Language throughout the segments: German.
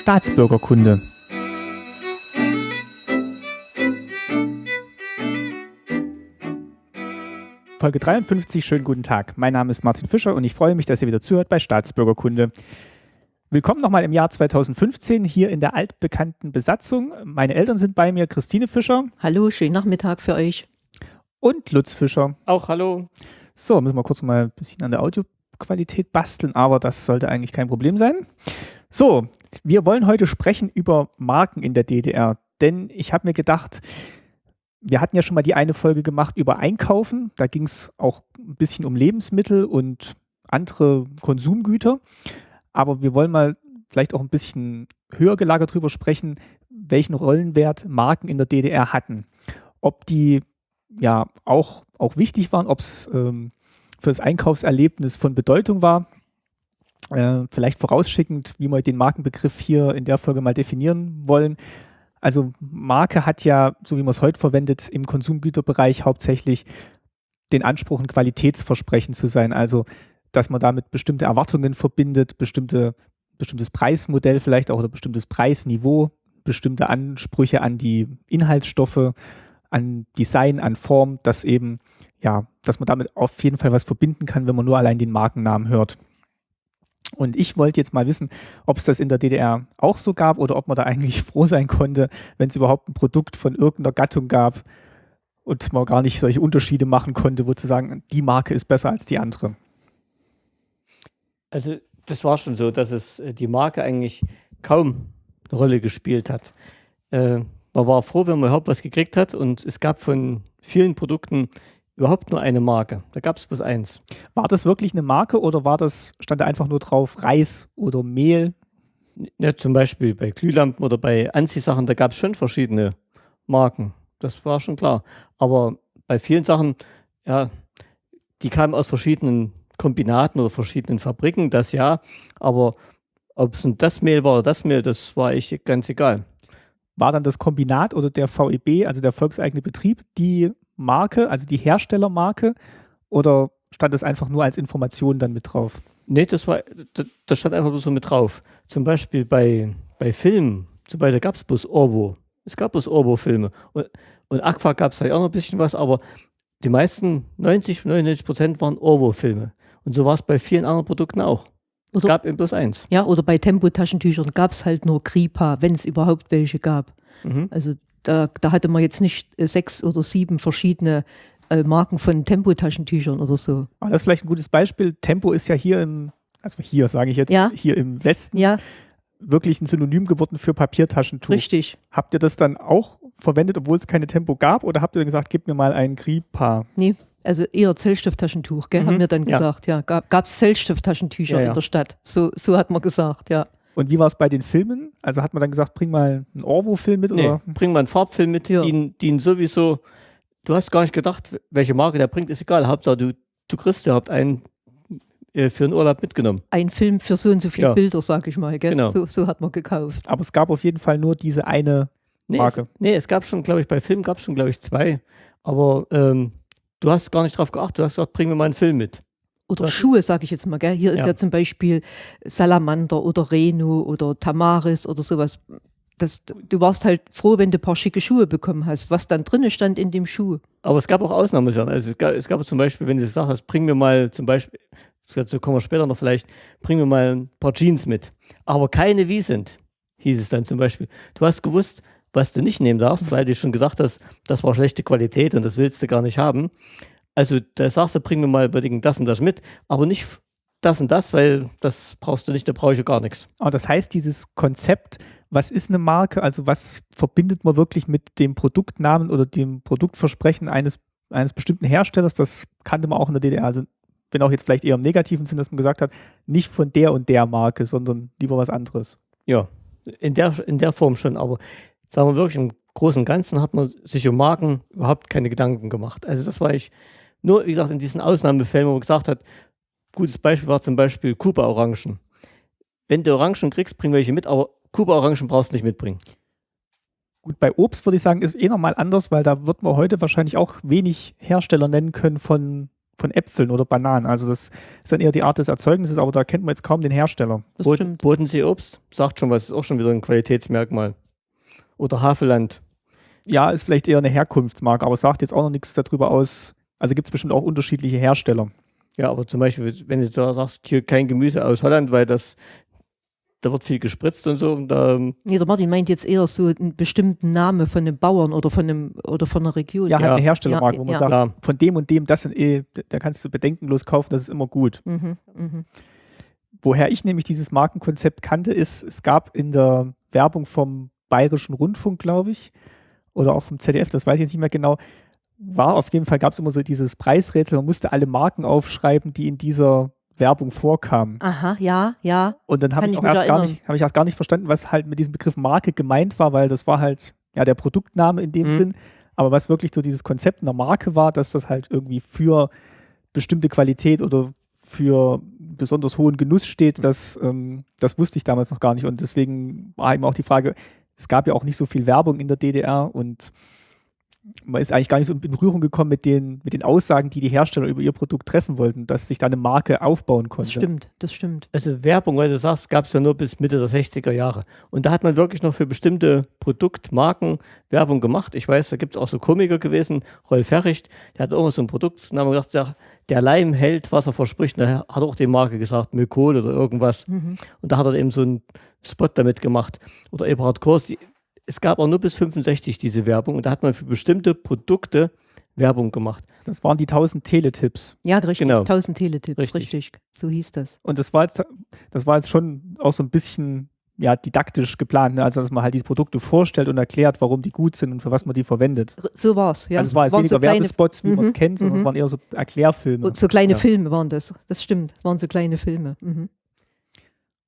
Staatsbürgerkunde. Folge 53, schönen guten Tag. Mein Name ist Martin Fischer und ich freue mich, dass ihr wieder zuhört bei Staatsbürgerkunde. Willkommen nochmal im Jahr 2015 hier in der altbekannten Besatzung. Meine Eltern sind bei mir, Christine Fischer. Hallo, schönen Nachmittag für euch. Und Lutz Fischer. Auch hallo. So, müssen wir kurz mal ein bisschen an der Audioqualität basteln, aber das sollte eigentlich kein Problem sein. So, wir wollen heute sprechen über Marken in der DDR, denn ich habe mir gedacht, wir hatten ja schon mal die eine Folge gemacht über Einkaufen. Da ging es auch ein bisschen um Lebensmittel und andere Konsumgüter. Aber wir wollen mal vielleicht auch ein bisschen höher gelagert drüber sprechen, welchen Rollenwert Marken in der DDR hatten. Ob die ja auch, auch wichtig waren, ob es ähm, für das Einkaufserlebnis von Bedeutung war. Äh, vielleicht vorausschickend, wie wir den Markenbegriff hier in der Folge mal definieren wollen. Also Marke hat ja, so wie man es heute verwendet, im Konsumgüterbereich hauptsächlich den Anspruch, ein Qualitätsversprechen zu sein. Also, dass man damit bestimmte Erwartungen verbindet, bestimmte, bestimmtes Preismodell vielleicht auch oder bestimmtes Preisniveau, bestimmte Ansprüche an die Inhaltsstoffe, an Design, an Form, dass eben, ja, dass man damit auf jeden Fall was verbinden kann, wenn man nur allein den Markennamen hört. Und ich wollte jetzt mal wissen, ob es das in der DDR auch so gab oder ob man da eigentlich froh sein konnte, wenn es überhaupt ein Produkt von irgendeiner Gattung gab und man gar nicht solche Unterschiede machen konnte, wo zu sagen, die Marke ist besser als die andere. Also das war schon so, dass es äh, die Marke eigentlich kaum eine Rolle gespielt hat. Äh, man war froh, wenn man überhaupt was gekriegt hat und es gab von vielen Produkten überhaupt nur eine Marke. Da gab es bloß eins. War das wirklich eine Marke oder war das, stand da einfach nur drauf Reis oder Mehl? Ja, zum Beispiel bei Glühlampen oder bei Anziehsachen, da gab es schon verschiedene Marken. Das war schon klar. Aber bei vielen Sachen, ja, die kamen aus verschiedenen Kombinaten oder verschiedenen Fabriken, das ja. Aber ob es das Mehl war oder das Mehl, das war ich ganz egal. War dann das Kombinat oder der VEB, also der volkseigene Betrieb, die Marke, also die Herstellermarke, oder stand das einfach nur als Information dann mit drauf? Nee, das war, das stand einfach nur so mit drauf. Zum Beispiel bei, bei Filmen, zum Beispiel gab es bloß Orwo. Es gab bloß Orwo-Filme. Und, und Aqua gab es halt auch noch ein bisschen was, aber die meisten, 90, 99 Prozent waren Orwo-Filme. Und so war es bei vielen anderen Produkten auch. Es Oder- gab eben bloß eins. Ja, oder bei Tempotaschentüchern gab es halt nur Kripa, wenn es überhaupt welche gab. Mhm. Also da, da hatte man jetzt nicht äh, sechs oder sieben verschiedene äh, Marken von Tempotaschentüchern oder so. Aber das ist vielleicht ein gutes Beispiel. Tempo ist ja hier im, also hier sage ich jetzt, Ja. hier im Westen Ja, wirklich ein Synonym geworden für Papiertaschentuch. richtig. Habt ihr das dann auch verwendet, obwohl es keine Tempo gab? Oder habt ihr gesagt, gib mir mal ein Gripa? Nee, also eher Zellstofftaschentuch, gell, Mhm, haben wir dann ja. gesagt. Ja, gab es Zellstofftaschentücher ja. in der Stadt. So, so hat man gesagt, ja. Und wie war es bei den Filmen? Also hat man dann gesagt, bring mal einen Orwo-Film mit? Nee, Oder? bring mal einen Farbfilm mit, Ja. den, den sowieso, du hast gar nicht gedacht, welche Marke der bringt, ist egal. Hauptsache, du, du kriegst überhaupt einen äh, für den Urlaub mitgenommen. Ein Film für so und so viele Ja. Bilder, sag ich mal. Gell? Genau. So, so hat man gekauft. Aber es gab auf jeden Fall nur diese eine. Nee, Marke. Es, nee, es gab schon, glaube ich, bei Filmen gab es schon, glaube ich, zwei. Aber ähm, du hast gar nicht drauf geachtet. Du hast gesagt, bring mir mal einen Film mit. Oder Das- Schuhe, sage ich jetzt mal. Gell? Hier ist Ja. ja zum Beispiel Salamander oder Reno oder Tamaris oder sowas. Das, du warst halt froh, wenn du ein paar schicke Schuhe bekommen hast, was dann drinne stand in dem Schuh. Aber es gab auch Ausnahmesachen. Also es gab, es gab zum Beispiel, wenn du gesagt hast, bring mir mal zum Beispiel, dazu kommen wir später noch vielleicht, bring mir mal ein paar Jeans mit. Aber keine wie sind, hieß es dann zum Beispiel. Du hast gewusst, was du nicht nehmen darfst, weil du schon gesagt hast, das war schlechte Qualität und das willst du gar nicht haben. Also da sagst du, bring mir mal unbedingt das und das mit, aber nicht das und das, weil das brauchst du nicht, da brauche ich ja gar nichts. Aber das heißt, dieses Konzept, was ist eine Marke? Also was verbindet man wirklich mit dem Produktnamen oder dem Produktversprechen eines, eines bestimmten Herstellers? Das kannte man auch in der DDR. Also wenn auch jetzt vielleicht eher im negativen Sinn, dass man gesagt hat, nicht von der und der Marke, sondern lieber was anderes. Ja, in der, in der Form schon, aber sagen wir wirklich, im Großen und Ganzen hat man sich um Marken überhaupt keine Gedanken gemacht. Also das war ich nur, wie gesagt, in diesen Ausnahmefällen, wo man gesagt hat, gutes Beispiel war zum Beispiel Kuba-Orangen. Wenn du Orangen kriegst, bring welche mit, aber Kuba-Orangen brauchst du nicht mitbringen. Gut, bei Obst würde ich sagen, ist eh nochmal anders, weil da wird man heute wahrscheinlich auch wenig Hersteller nennen können von, von Äpfeln oder Bananen. Also das ist dann eher die Art des Erzeugnisses, aber da kennt man jetzt kaum den Hersteller. Das Boden, stimmt. Bodensee-Obst, sagt schon was, ist auch schon wieder ein Qualitätsmerkmal. Oder Havelland. Ja, ist vielleicht eher eine Herkunftsmarke, aber sagt jetzt auch noch nichts darüber aus. Also gibt es bestimmt auch unterschiedliche Hersteller. Ja, aber zum Beispiel, wenn du da sagst, hier kein Gemüse aus Holland, weil das, da wird viel gespritzt und so, und da, Nee, der Martin meint jetzt eher so einen bestimmten Namen von einem Bauern oder von einem oder von einer Region. Ja, halt Ja. eine Herstellermarke, Ja, wo man ja. sagt, klar, von dem und dem, das sind eh, da kannst du bedenkenlos kaufen, das ist immer gut. Mhm, mhm. Woher ich nämlich dieses Markenkonzept kannte, ist, es gab in der Werbung vom Bayerischen Rundfunk, glaube ich, oder auch vom ZDF, das weiß ich jetzt nicht mehr genau, war auf jeden Fall, gab es immer so dieses Preisrätsel, man musste alle Marken aufschreiben, die in dieser Werbung vorkamen. Aha, ja, ja. Und dann habe ich ich auch erst gar nicht, ich erst gar nicht verstanden, was halt mit diesem Begriff Marke gemeint war, weil das war halt ja der Produktname in dem Mhm. Sinn. Aber was wirklich so dieses Konzept einer Marke war, dass das halt irgendwie für bestimmte Qualität oder für besonders hohen Genuss steht, das, ähm, das wusste ich damals noch gar nicht. Und deswegen war eben auch die Frage, es gab ja auch nicht so viel Werbung in der DDR und man ist eigentlich gar nicht so in Berührung gekommen mit den, mit den Aussagen, die die Hersteller über ihr Produkt treffen wollten, dass sich da eine Marke aufbauen konnte. Das stimmt, das stimmt. also Werbung, weil du sagst, gab es ja nur bis Mitte der 60er Jahre. Und da hat man wirklich noch für bestimmte Produktmarken Werbung gemacht. Ich weiß, da gibt es auch so Komiker gewesen, Rolf Herricht, der hat irgendwas so ein Produkt, und haben gesagt, der, der Leim hält, was er verspricht. Und er hat auch die Marke gesagt, Mykol oder irgendwas. Mhm. Und da hat er eben so einen Spot damit gemacht. Oder Eberhard Kors. Die, es gab auch nur bis 65 diese Werbung und da hat man für bestimmte Produkte Werbung gemacht. Das waren die 1000 Teletipps. Ja, richtig. Genau. 1000 Teletipps, Richtig. richtig. So hieß das. Und das war jetzt, das war jetzt schon auch so ein bisschen ja, didaktisch geplant, ne? also dass man halt diese Produkte vorstellt und erklärt, warum die gut sind und für was man die verwendet. So war's. Ja, also es war jetzt waren weniger so kleine, Werbespots, wie man es Mhm, kennt, sondern mhm. es waren eher so Erklärfilme. und so kleine Ja. Filme waren das. Das stimmt. Waren so kleine Filme. Mhm.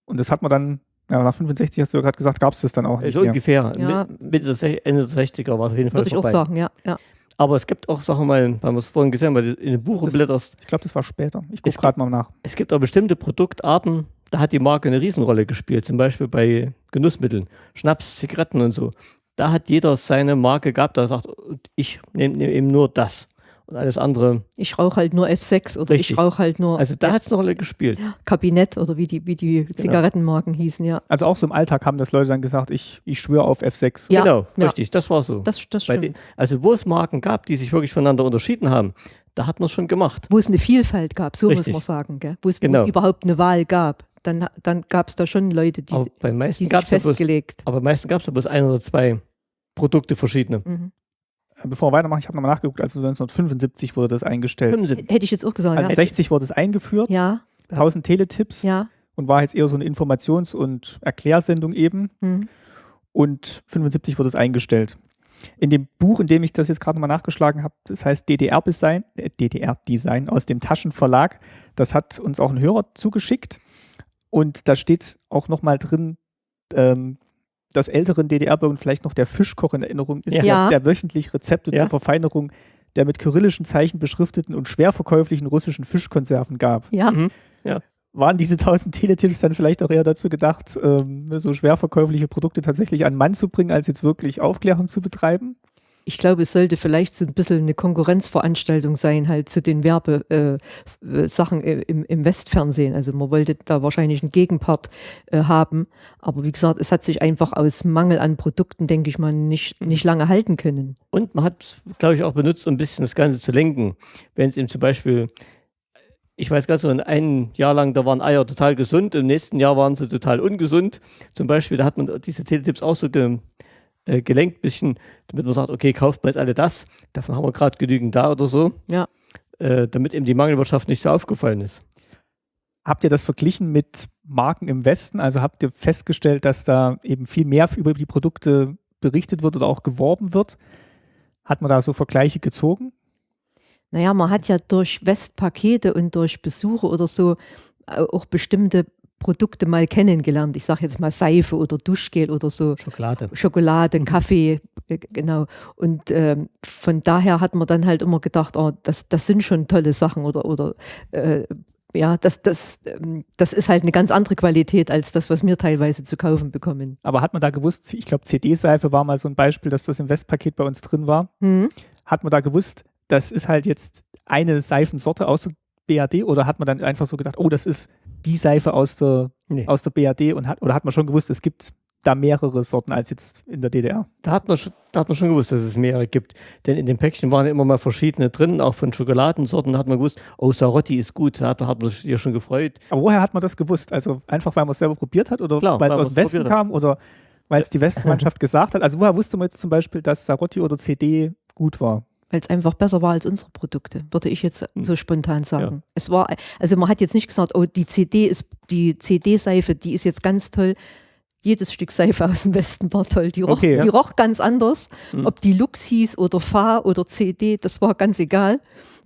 Und das hat man dann, ja, nach 65 hast du ja gerade gesagt, gab es das dann auch nicht So mehr. ungefähr. Ja. Mit- Mitte der, Ende der 60er war es auf jeden Fall Würde ich auch sagen, ja. ja. Aber es gibt auch, sagen wir mal, weil wir es vorhin gesehen haben, weil du in dem Buch Das- blätterst, Ich glaube, das war später. Ich gucke gerade mal nach. es gibt auch bestimmte Produktarten, da hat die Marke eine Riesenrolle gespielt. Zum Beispiel bei Genussmitteln, Schnaps, Zigaretten und so. Da hat jeder seine Marke gehabt, da sagt, ich nehme nehm eben nur das. Und alles andere. Ich rauche halt nur F6 oder Richtig. ich rauche halt nur Also da hat es eine Rolle gespielt. Kabinett oder wie die, wie die Zigarettenmarken hießen, ja. Also auch so im Alltag haben das Leute dann gesagt, ich, ich schwöre auf F6. Ja, genau, ja. richtig, das war so. Das, das stimmt. den, also wo es Marken gab, die sich wirklich voneinander unterschieden haben, da hat man es schon gemacht. Wo es eine Vielfalt gab, so Richtig. muss man sagen. Gell? Wo, es, Genau. überhaupt eine Wahl gab. Dann, dann gab es da schon Leute, die, Aber bei die meisten sich gab es ja bloß, festgelegt. aber meisten gab es ja bloß ein oder zwei Produkte verschiedene. Mhm. Bevor wir weitermachen, ich habe nochmal nachgeguckt, also 1975 wurde das eingestellt. 75. Hätte ich jetzt auch gesagt. Also ja. 60 wurde es eingeführt, ja, 1000 Teletipps ja. und war jetzt eher so eine Informations- und Erklärsendung eben. Mhm. und 75 wurde es eingestellt. In dem Buch, in dem ich das jetzt gerade nochmal nachgeschlagen habe, das heißt DDR-Design, äh, DDR-Design aus dem Taschenverlag, das hat uns auch ein Hörer zugeschickt und da steht auch nochmal drin, ähm, dass älteren DDR-Bürgern vielleicht noch der Fischkoch in Erinnerung ist, Ja. Ja. der, der wöchentlich Rezepte Ja. zur Verfeinerung der mit kyrillischen Zeichen beschrifteten und schwer verkäuflichen russischen Fischkonserven gab. Ja, Mhm. Waren diese 1000 Teletipps dann vielleicht auch eher dazu gedacht, ähm, so schwer verkäufliche Produkte tatsächlich an den Mann zu bringen, als jetzt wirklich Aufklärung zu betreiben? Ich glaube, es sollte vielleicht so ein bisschen eine Konkurrenzveranstaltung sein, halt zu den Werbesachen äh, äh, äh, im, Westfernsehen. Also man wollte da wahrscheinlich einen Gegenpart haben. Aber wie gesagt, es hat sich einfach aus Mangel an Produkten, denke ich mal, nicht, nicht lange halten können. Und man hat es, glaube ich, auch benutzt, um ein bisschen das Ganze zu lenken. Wenn es eben zum Beispiel, ich weiß ganz so, ein Jahr lang, da waren Eier total gesund, im nächsten Jahr waren sie total ungesund. Zum Beispiel, da hat man diese Teletipps auch so ge, äh, gelenkt, bisschen, damit man sagt, okay, kauft mal jetzt alle das, davon haben wir gerade genügend da oder so. Ja. Äh, damit eben die Mangelwirtschaft nicht so aufgefallen ist. Habt ihr das verglichen mit Marken im Westen? Also habt ihr festgestellt, dass da eben viel mehr über die Produkte berichtet wird oder auch geworben wird? Hat man da so Vergleiche gezogen? Naja, man hat ja durch Westpakete und durch Besuche oder so äh, auch bestimmte Produkte mal kennengelernt. Ich sage jetzt mal Seife oder Duschgel oder so. Schokolade. Schokolade, Kaffee, äh, genau. Und ähm, von daher hat man dann halt immer gedacht, oh, das, das sind schon tolle Sachen oder, oder äh, ja, das, das, ähm, das ist halt eine ganz andere Qualität als das, was wir teilweise zu kaufen bekommen. Aber hat man da gewusst, ich glaube CD-Seife war mal so ein Beispiel, dass das im Westpaket bei uns drin war. Hm? Hat man da gewusst, das ist halt jetzt eine Seifensorte aus BAD oder hat man dann einfach so gedacht, oh, das ist die Seife aus der, Nee. aus der BAD und hat, oder hat man schon gewusst, es gibt da mehrere Sorten als jetzt in der DDR? Da hat, man schon, da hat man schon gewusst, dass es mehrere gibt. Denn in den Päckchen waren immer mal verschiedene drin, auch von Schokoladensorten. Da hat man gewusst, oh, Sarotti ist gut. Da hat, hat man sich ja schon gefreut. Aber woher hat man das gewusst? Also einfach, weil man es selber probiert hat oder Klar, weil es aus dem Westen hat. kam oder weil es die Westmannschaft gesagt hat? Also woher wusste man jetzt zum Beispiel, dass Sarotti oder CD gut war? Weil es einfach besser war als unsere Produkte, würde ich jetzt Hm. so spontan sagen. Es war, also man hat jetzt nicht gesagt, oh, die CD ist, die CD-Seife, die ist jetzt ganz toll. Jedes Stück Seife aus dem Westen war toll. Die roch, Okay, ja. die roch ganz anders. Hm. Ob die Lux hieß oder Fa oder CD, das war ganz egal.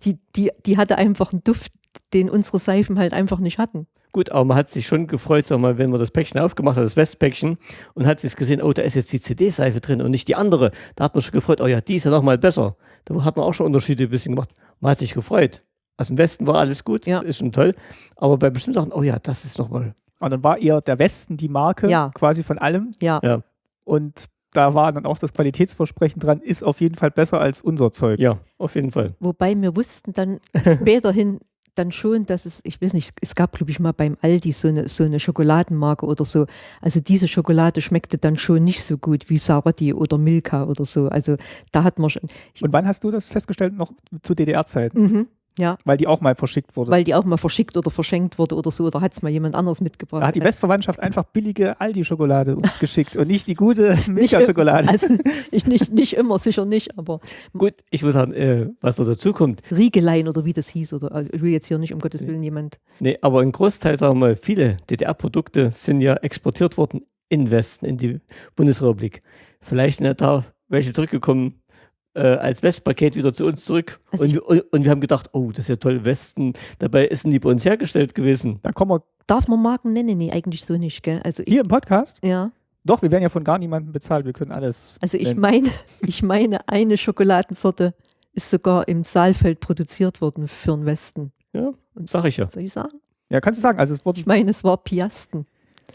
Die, die, die hatte einfach einen Duft, den unsere Seifen halt einfach nicht hatten. Gut, aber man hat sich schon gefreut, sag mal, wenn man das Päckchen aufgemacht hat, das Westpäckchen, und hat sich gesehen, oh, da ist jetzt die CD-Seife drin und nicht die andere. Da hat man schon gefreut, oh ja, die ist ja nochmal besser. Da hat man auch schon Unterschiede ein bisschen gemacht. Man hat sich gefreut. Aus dem Westen war alles gut, Ja. ist schon toll. Aber bei bestimmten Sachen, oh ja, das ist nochmal. Und dann war eher der Westen die Marke Ja. quasi von allem. Ja, Ja. Und da war dann auch das Qualitätsversprechen dran, ist auf jeden Fall besser als unser Zeug. Ja, auf jeden Fall. wobei wir wussten dann späterhin dann schon, dass es, ich weiß nicht, es gab, glaube ich, mal beim Aldi so eine, so eine Schokoladenmarke oder so. Also diese Schokolade schmeckte dann schon nicht so gut wie Sarotti oder Milka oder so. Also da hat man schon, Und wann hast du das festgestellt? Noch zu DDR-Zeiten? mhm, ja, Weil die auch mal verschickt wurde. weil die auch mal verschickt oder verschenkt wurde oder so, oder hat es mal jemand anderes mitgebracht. da hat die Westverwandtschaft einfach billige Aldi-Schokolade uns geschickt und nicht die gute Milka-Schokolade. Also ich nicht, nicht immer, sicher nicht, aber Gut, ich muss sagen, äh, was noch dazu kommt, Riegelein oder wie das hieß, oder also ich will jetzt hier nicht um Gottes Willen jemand. nee, aber ein Großteil, sagen wir mal, viele DDR-Produkte sind ja exportiert worden in den Westen, in die Bundesrepublik. Vielleicht sind ja da welche zurückgekommen äh, als Westpaket wieder zu uns zurück. Also und, und, und wir haben gedacht, oh, das ist ja toll, Westen. Dabei sind die bei uns hergestellt gewesen. Da kommen wir Darf man Marken nennen? Nee, eigentlich so nicht, gell? Also ich, hier im Podcast. ja. Doch, wir werden ja von gar niemandem bezahlt. Wir können alles. Also ich nennen. meine, ich meine, eine Schokoladensorte ist sogar im Saalfeld produziert worden für den Westen. Ja, Und sag ich ja. soll ich sagen? Ja, kannst du sagen. Also es wurde, Ich meine, es war Piasten.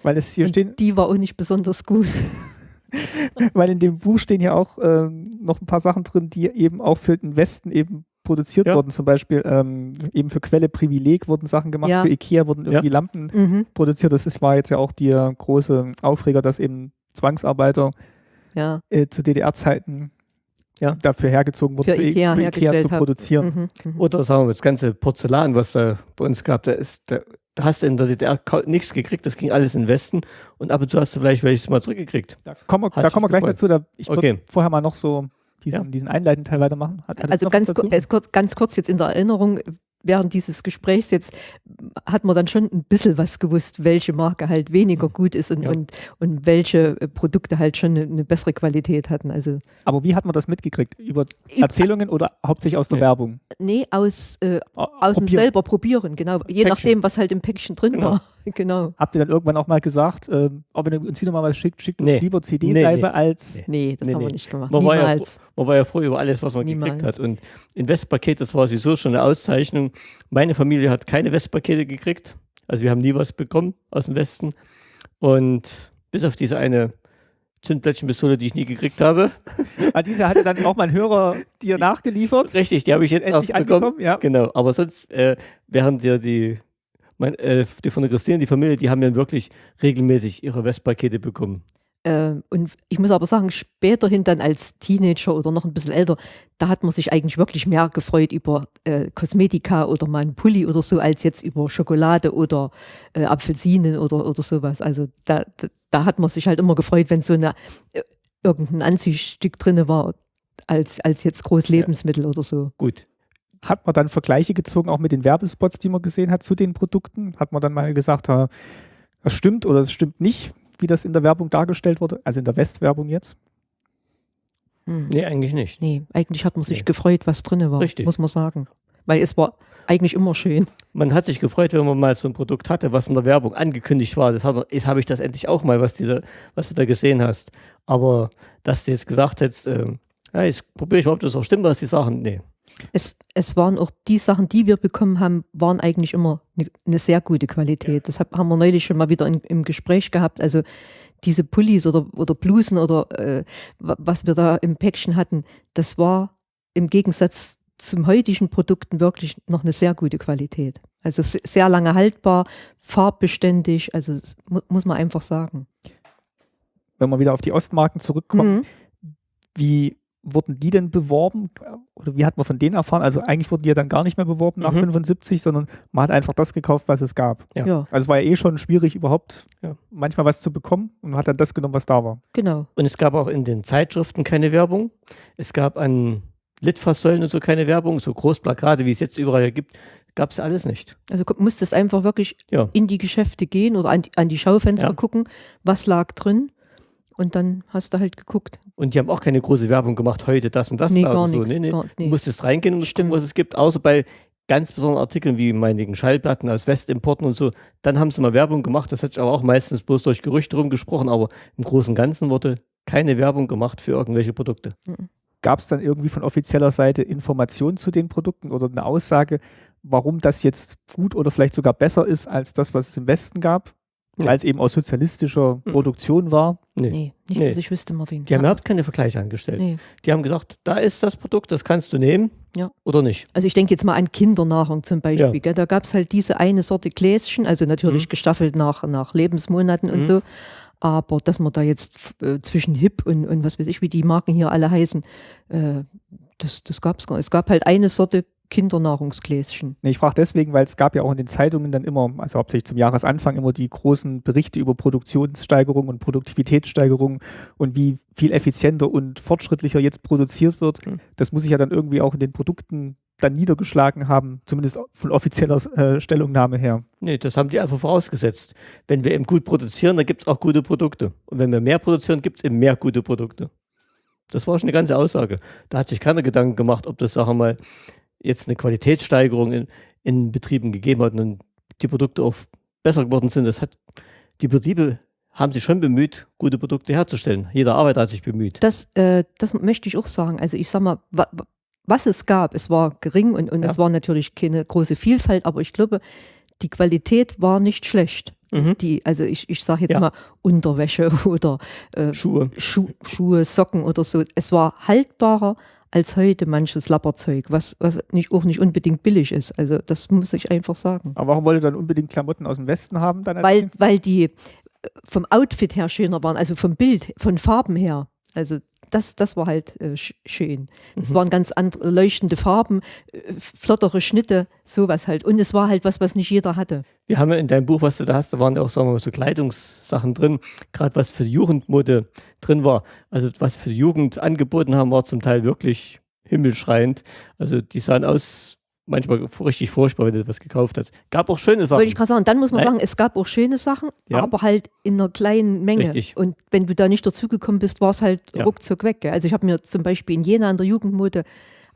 weil es hier Und stehen, die war auch nicht besonders gut. weil in dem Buch stehen ja auch ähm, noch ein paar Sachen drin, die eben auch für den Westen eben produziert Ja. wurden. Zum Beispiel ähm, eben für Quelle Privileg wurden Sachen gemacht, Ja. für Ikea wurden Ja. irgendwie Lampen Mhm. produziert. Das ist, war jetzt ja auch der große Aufreger, dass eben Zwangsarbeiter Ja. äh, zu DDR-Zeiten Ja. dafür hergezogen wurden, Für Ikea für hergestellt zu produzieren. Mhm. Mhm. Oder sagen wir, das ganze Porzellan, was da bei uns gab, da ist, da, da hast du in der DDR nichts gekriegt, das ging alles in den Westen und ab und zu hast du vielleicht welches mal zurückgekriegt. Da kommen wir, da kommen wir gleich dazu. Da, ich würde Okay. vorher mal noch so diesen, Ja. diesen einleitenden Teil weitermachen. Hat, Also ganz, kurz, ganz kurz jetzt in der Erinnerung, während dieses Gesprächs jetzt hat man dann schon ein bisschen was gewusst, welche Marke halt weniger gut ist und, Ja. und, und welche äh, Produkte halt schon eine, eine bessere Qualität hatten. Also Aber wie hat man das mitgekriegt? Über Erzählungen oder hauptsächlich aus der Nee. Werbung? nee, aus, äh, Au- aus dem selber probieren, genau. Je Päckchen. nachdem, was halt im Päckchen drin Genau. war. genau. Habt ihr dann irgendwann auch mal gesagt, ähm, ob ihr uns wieder mal was schickt, schickt uns Nee. lieber CD-Seife Nee, nee. als. Nee. Nee, das Nee, haben wir nicht gemacht. Man war, ja, man war ja froh über alles, was man Niemals. gekriegt hat. Und in Westpaket, das war sowieso schon eine Auszeichnung. Meine Familie hat keine Westpakete gekriegt. Also wir haben nie was bekommen aus dem Westen. Und bis auf diese eine Zündplättchenpistole, die ich nie gekriegt habe. Ah, diese hatte dann auch mein Hörer dir nachgeliefert. Richtig, die habe ich jetzt erst Endlich bekommen. angekommen, ja. Genau, aber sonst, äh, während ja die, mein, äh, die von der Christine, die Familie, die haben ja wirklich regelmäßig ihre Westpakete bekommen. Ähm, und ich muss aber sagen, späterhin dann als Teenager oder noch ein bisschen älter, da hat man sich eigentlich wirklich mehr gefreut über äh, Kosmetika oder mal einen Pulli oder so, als jetzt über Schokolade oder äh, Apfelsinen oder, oder sowas. Also da, da, da hat man sich halt immer gefreut, wenn so eine, äh, irgendein Anziehstück drin war, als, als jetzt Großlebensmittel oder so. Gut. Hat man dann Vergleiche gezogen, auch mit den Werbespots, die man gesehen hat zu den Produkten? Hat man dann mal gesagt, das stimmt oder das stimmt nicht, wie das in der Werbung dargestellt wurde? Also in der Westwerbung jetzt? Hm. Nee, eigentlich nicht. Nee, eigentlich hat man sich Nee. gefreut, was drin war, Richtig. muss man sagen. Weil es war eigentlich immer schön. Man hat sich gefreut, wenn man mal so ein Produkt hatte, was in der Werbung angekündigt war. Das habe jetzt habe ich das endlich auch mal, was, diese, was du da gesehen hast. Aber dass du jetzt gesagt hättest, ähm, ja, ich probiere ich mal, ob das auch stimmt, was die sagen. Nee. Es, es waren auch die Sachen, die wir bekommen haben, waren eigentlich immer eine, eine sehr gute Qualität. Das hab, haben wir neulich schon mal wieder in, im Gespräch gehabt. Also diese Pullis oder, oder Blusen oder äh, wa- was wir da im Päckchen hatten, das war im Gegensatz zum heutigen Produkten wirklich noch eine sehr gute Qualität. Also se- sehr lange haltbar, farbbeständig, also das mu muss man einfach sagen. Wenn wir wieder auf die Ostmarken zurückkommen, Mhm. wie wurden die denn beworben? Oder wie hat man von denen erfahren? Also eigentlich wurden die ja dann gar nicht mehr beworben nach Mhm. 75, sondern man hat einfach das gekauft, was es gab. Ja. Ja. Also es war ja eh schon schwierig, überhaupt Ja. manchmal was zu bekommen und man hat dann das genommen, was da war. genau. Und es gab auch in den Zeitschriften keine Werbung. Es gab an Litfaßsäulen und so keine Werbung. So Großplakate, wie es jetzt überall gibt, gab es alles nicht. Also musstest einfach wirklich Ja. in die Geschäfte gehen oder an die, an die Schaufenster Ja. gucken, was lag drin. Und dann hast du halt geguckt. Und die haben auch keine große Werbung gemacht, heute das und das. Nee, da gar oder so. nichts. Nee, nee. Gar- Du nee. musstest reingehen und gucken, was es gibt, außer bei ganz besonderen Artikeln wie meinigen Schallplatten aus Westimporten und so. Dann haben sie mal Werbung gemacht. Das hat sich aber auch meistens bloß durch Gerüchte rumgesprochen, aber im Großen und Ganzen wurde keine Werbung gemacht für irgendwelche Produkte. Gab es dann irgendwie von offizieller Seite Informationen zu den Produkten oder eine Aussage, warum das jetzt gut oder vielleicht sogar besser ist als das, was es im Westen gab? Weil es eben aus sozialistischer Mhm. Produktion war. Nee. Nee, nicht, Nee. dass ich wüsste, Martin. Die haben Ja. überhaupt keine Vergleiche angestellt. Nee. Die haben gesagt, da ist das Produkt, das kannst du nehmen Ja. oder nicht. Also ich denke jetzt mal an Kindernahrung zum Beispiel. Ja. Da gab es halt diese eine Sorte Gläschen, also natürlich Mhm. gestaffelt nach, nach Lebensmonaten und Mhm. so. Aber dass man da jetzt äh, zwischen Hip und, und was weiß ich, wie die Marken hier alle heißen, äh, das, das gab es gar nicht. Es gab halt eine Sorte Kindernahrungsgläschen. Nee, ich frage deswegen, weil es gab ja auch in den Zeitungen dann immer, also hauptsächlich zum Jahresanfang, immer die großen Berichte über Produktionssteigerung und Produktivitätssteigerung und wie viel effizienter und fortschrittlicher jetzt produziert wird. Mhm. Das muss sich ja dann irgendwie auch in den Produkten dann niedergeschlagen haben, zumindest von offizieller äh, Stellungnahme her. Nee, das haben die einfach vorausgesetzt. Wenn wir eben gut produzieren, dann gibt es auch gute Produkte. Und wenn wir mehr produzieren, gibt es eben mehr gute Produkte. Das war schon eine ganze Aussage. Da hat sich keiner Gedanken gemacht, ob das, sagen wir mal, jetzt eine Qualitätssteigerung in, in Betrieben gegeben hat und die Produkte auch besser geworden sind. Das hat, die Betriebe haben sich schon bemüht, gute Produkte herzustellen. Jeder Arbeiter hat sich bemüht. Das, äh, das möchte ich auch sagen. Also ich sag mal, wa, wa- was es gab, es war gering und, und Ja. es war natürlich keine große Vielfalt, aber ich glaube, die Qualität war nicht schlecht. Mhm. Die, also ich, ich sage jetzt Ja. mal Unterwäsche oder äh, Schuhe. Schu Schuhe, Socken oder so. Es war haltbarer als heute manches Lapperzeug, was, was nicht, auch nicht unbedingt billig ist. Also das muss ich einfach sagen. Aber warum wollt ihr dann unbedingt Klamotten aus dem Westen haben? Dann Weil, weil die vom Outfit her schöner waren, also vom Bild, von Farben her. Also das, das war halt äh, sch schön. Es Mhm. waren ganz andere leuchtende Farben, äh, flottere Schnitte, sowas halt. Und es war halt was, was nicht jeder hatte. Wir haben ja in deinem Buch, was du da hast, da waren ja auch, sagen wir mal, so Kleidungssachen drin, gerade was für die Jugendmode drin war. Also was für die Jugend angeboten haben, war zum Teil wirklich himmelschreiend. Also die sahen aus, manchmal richtig furchtbar, wenn du was gekauft hast. Gab auch schöne Sachen. Wollte ich gerade sagen, dann muss man Nein. sagen, es gab auch schöne Sachen, Ja. aber halt in einer kleinen Menge. Richtig. Und wenn du da nicht dazugekommen bist, war es halt Ja. ruckzuck weg. Gell? Also ich habe mir zum Beispiel in Jena an der Jugendmode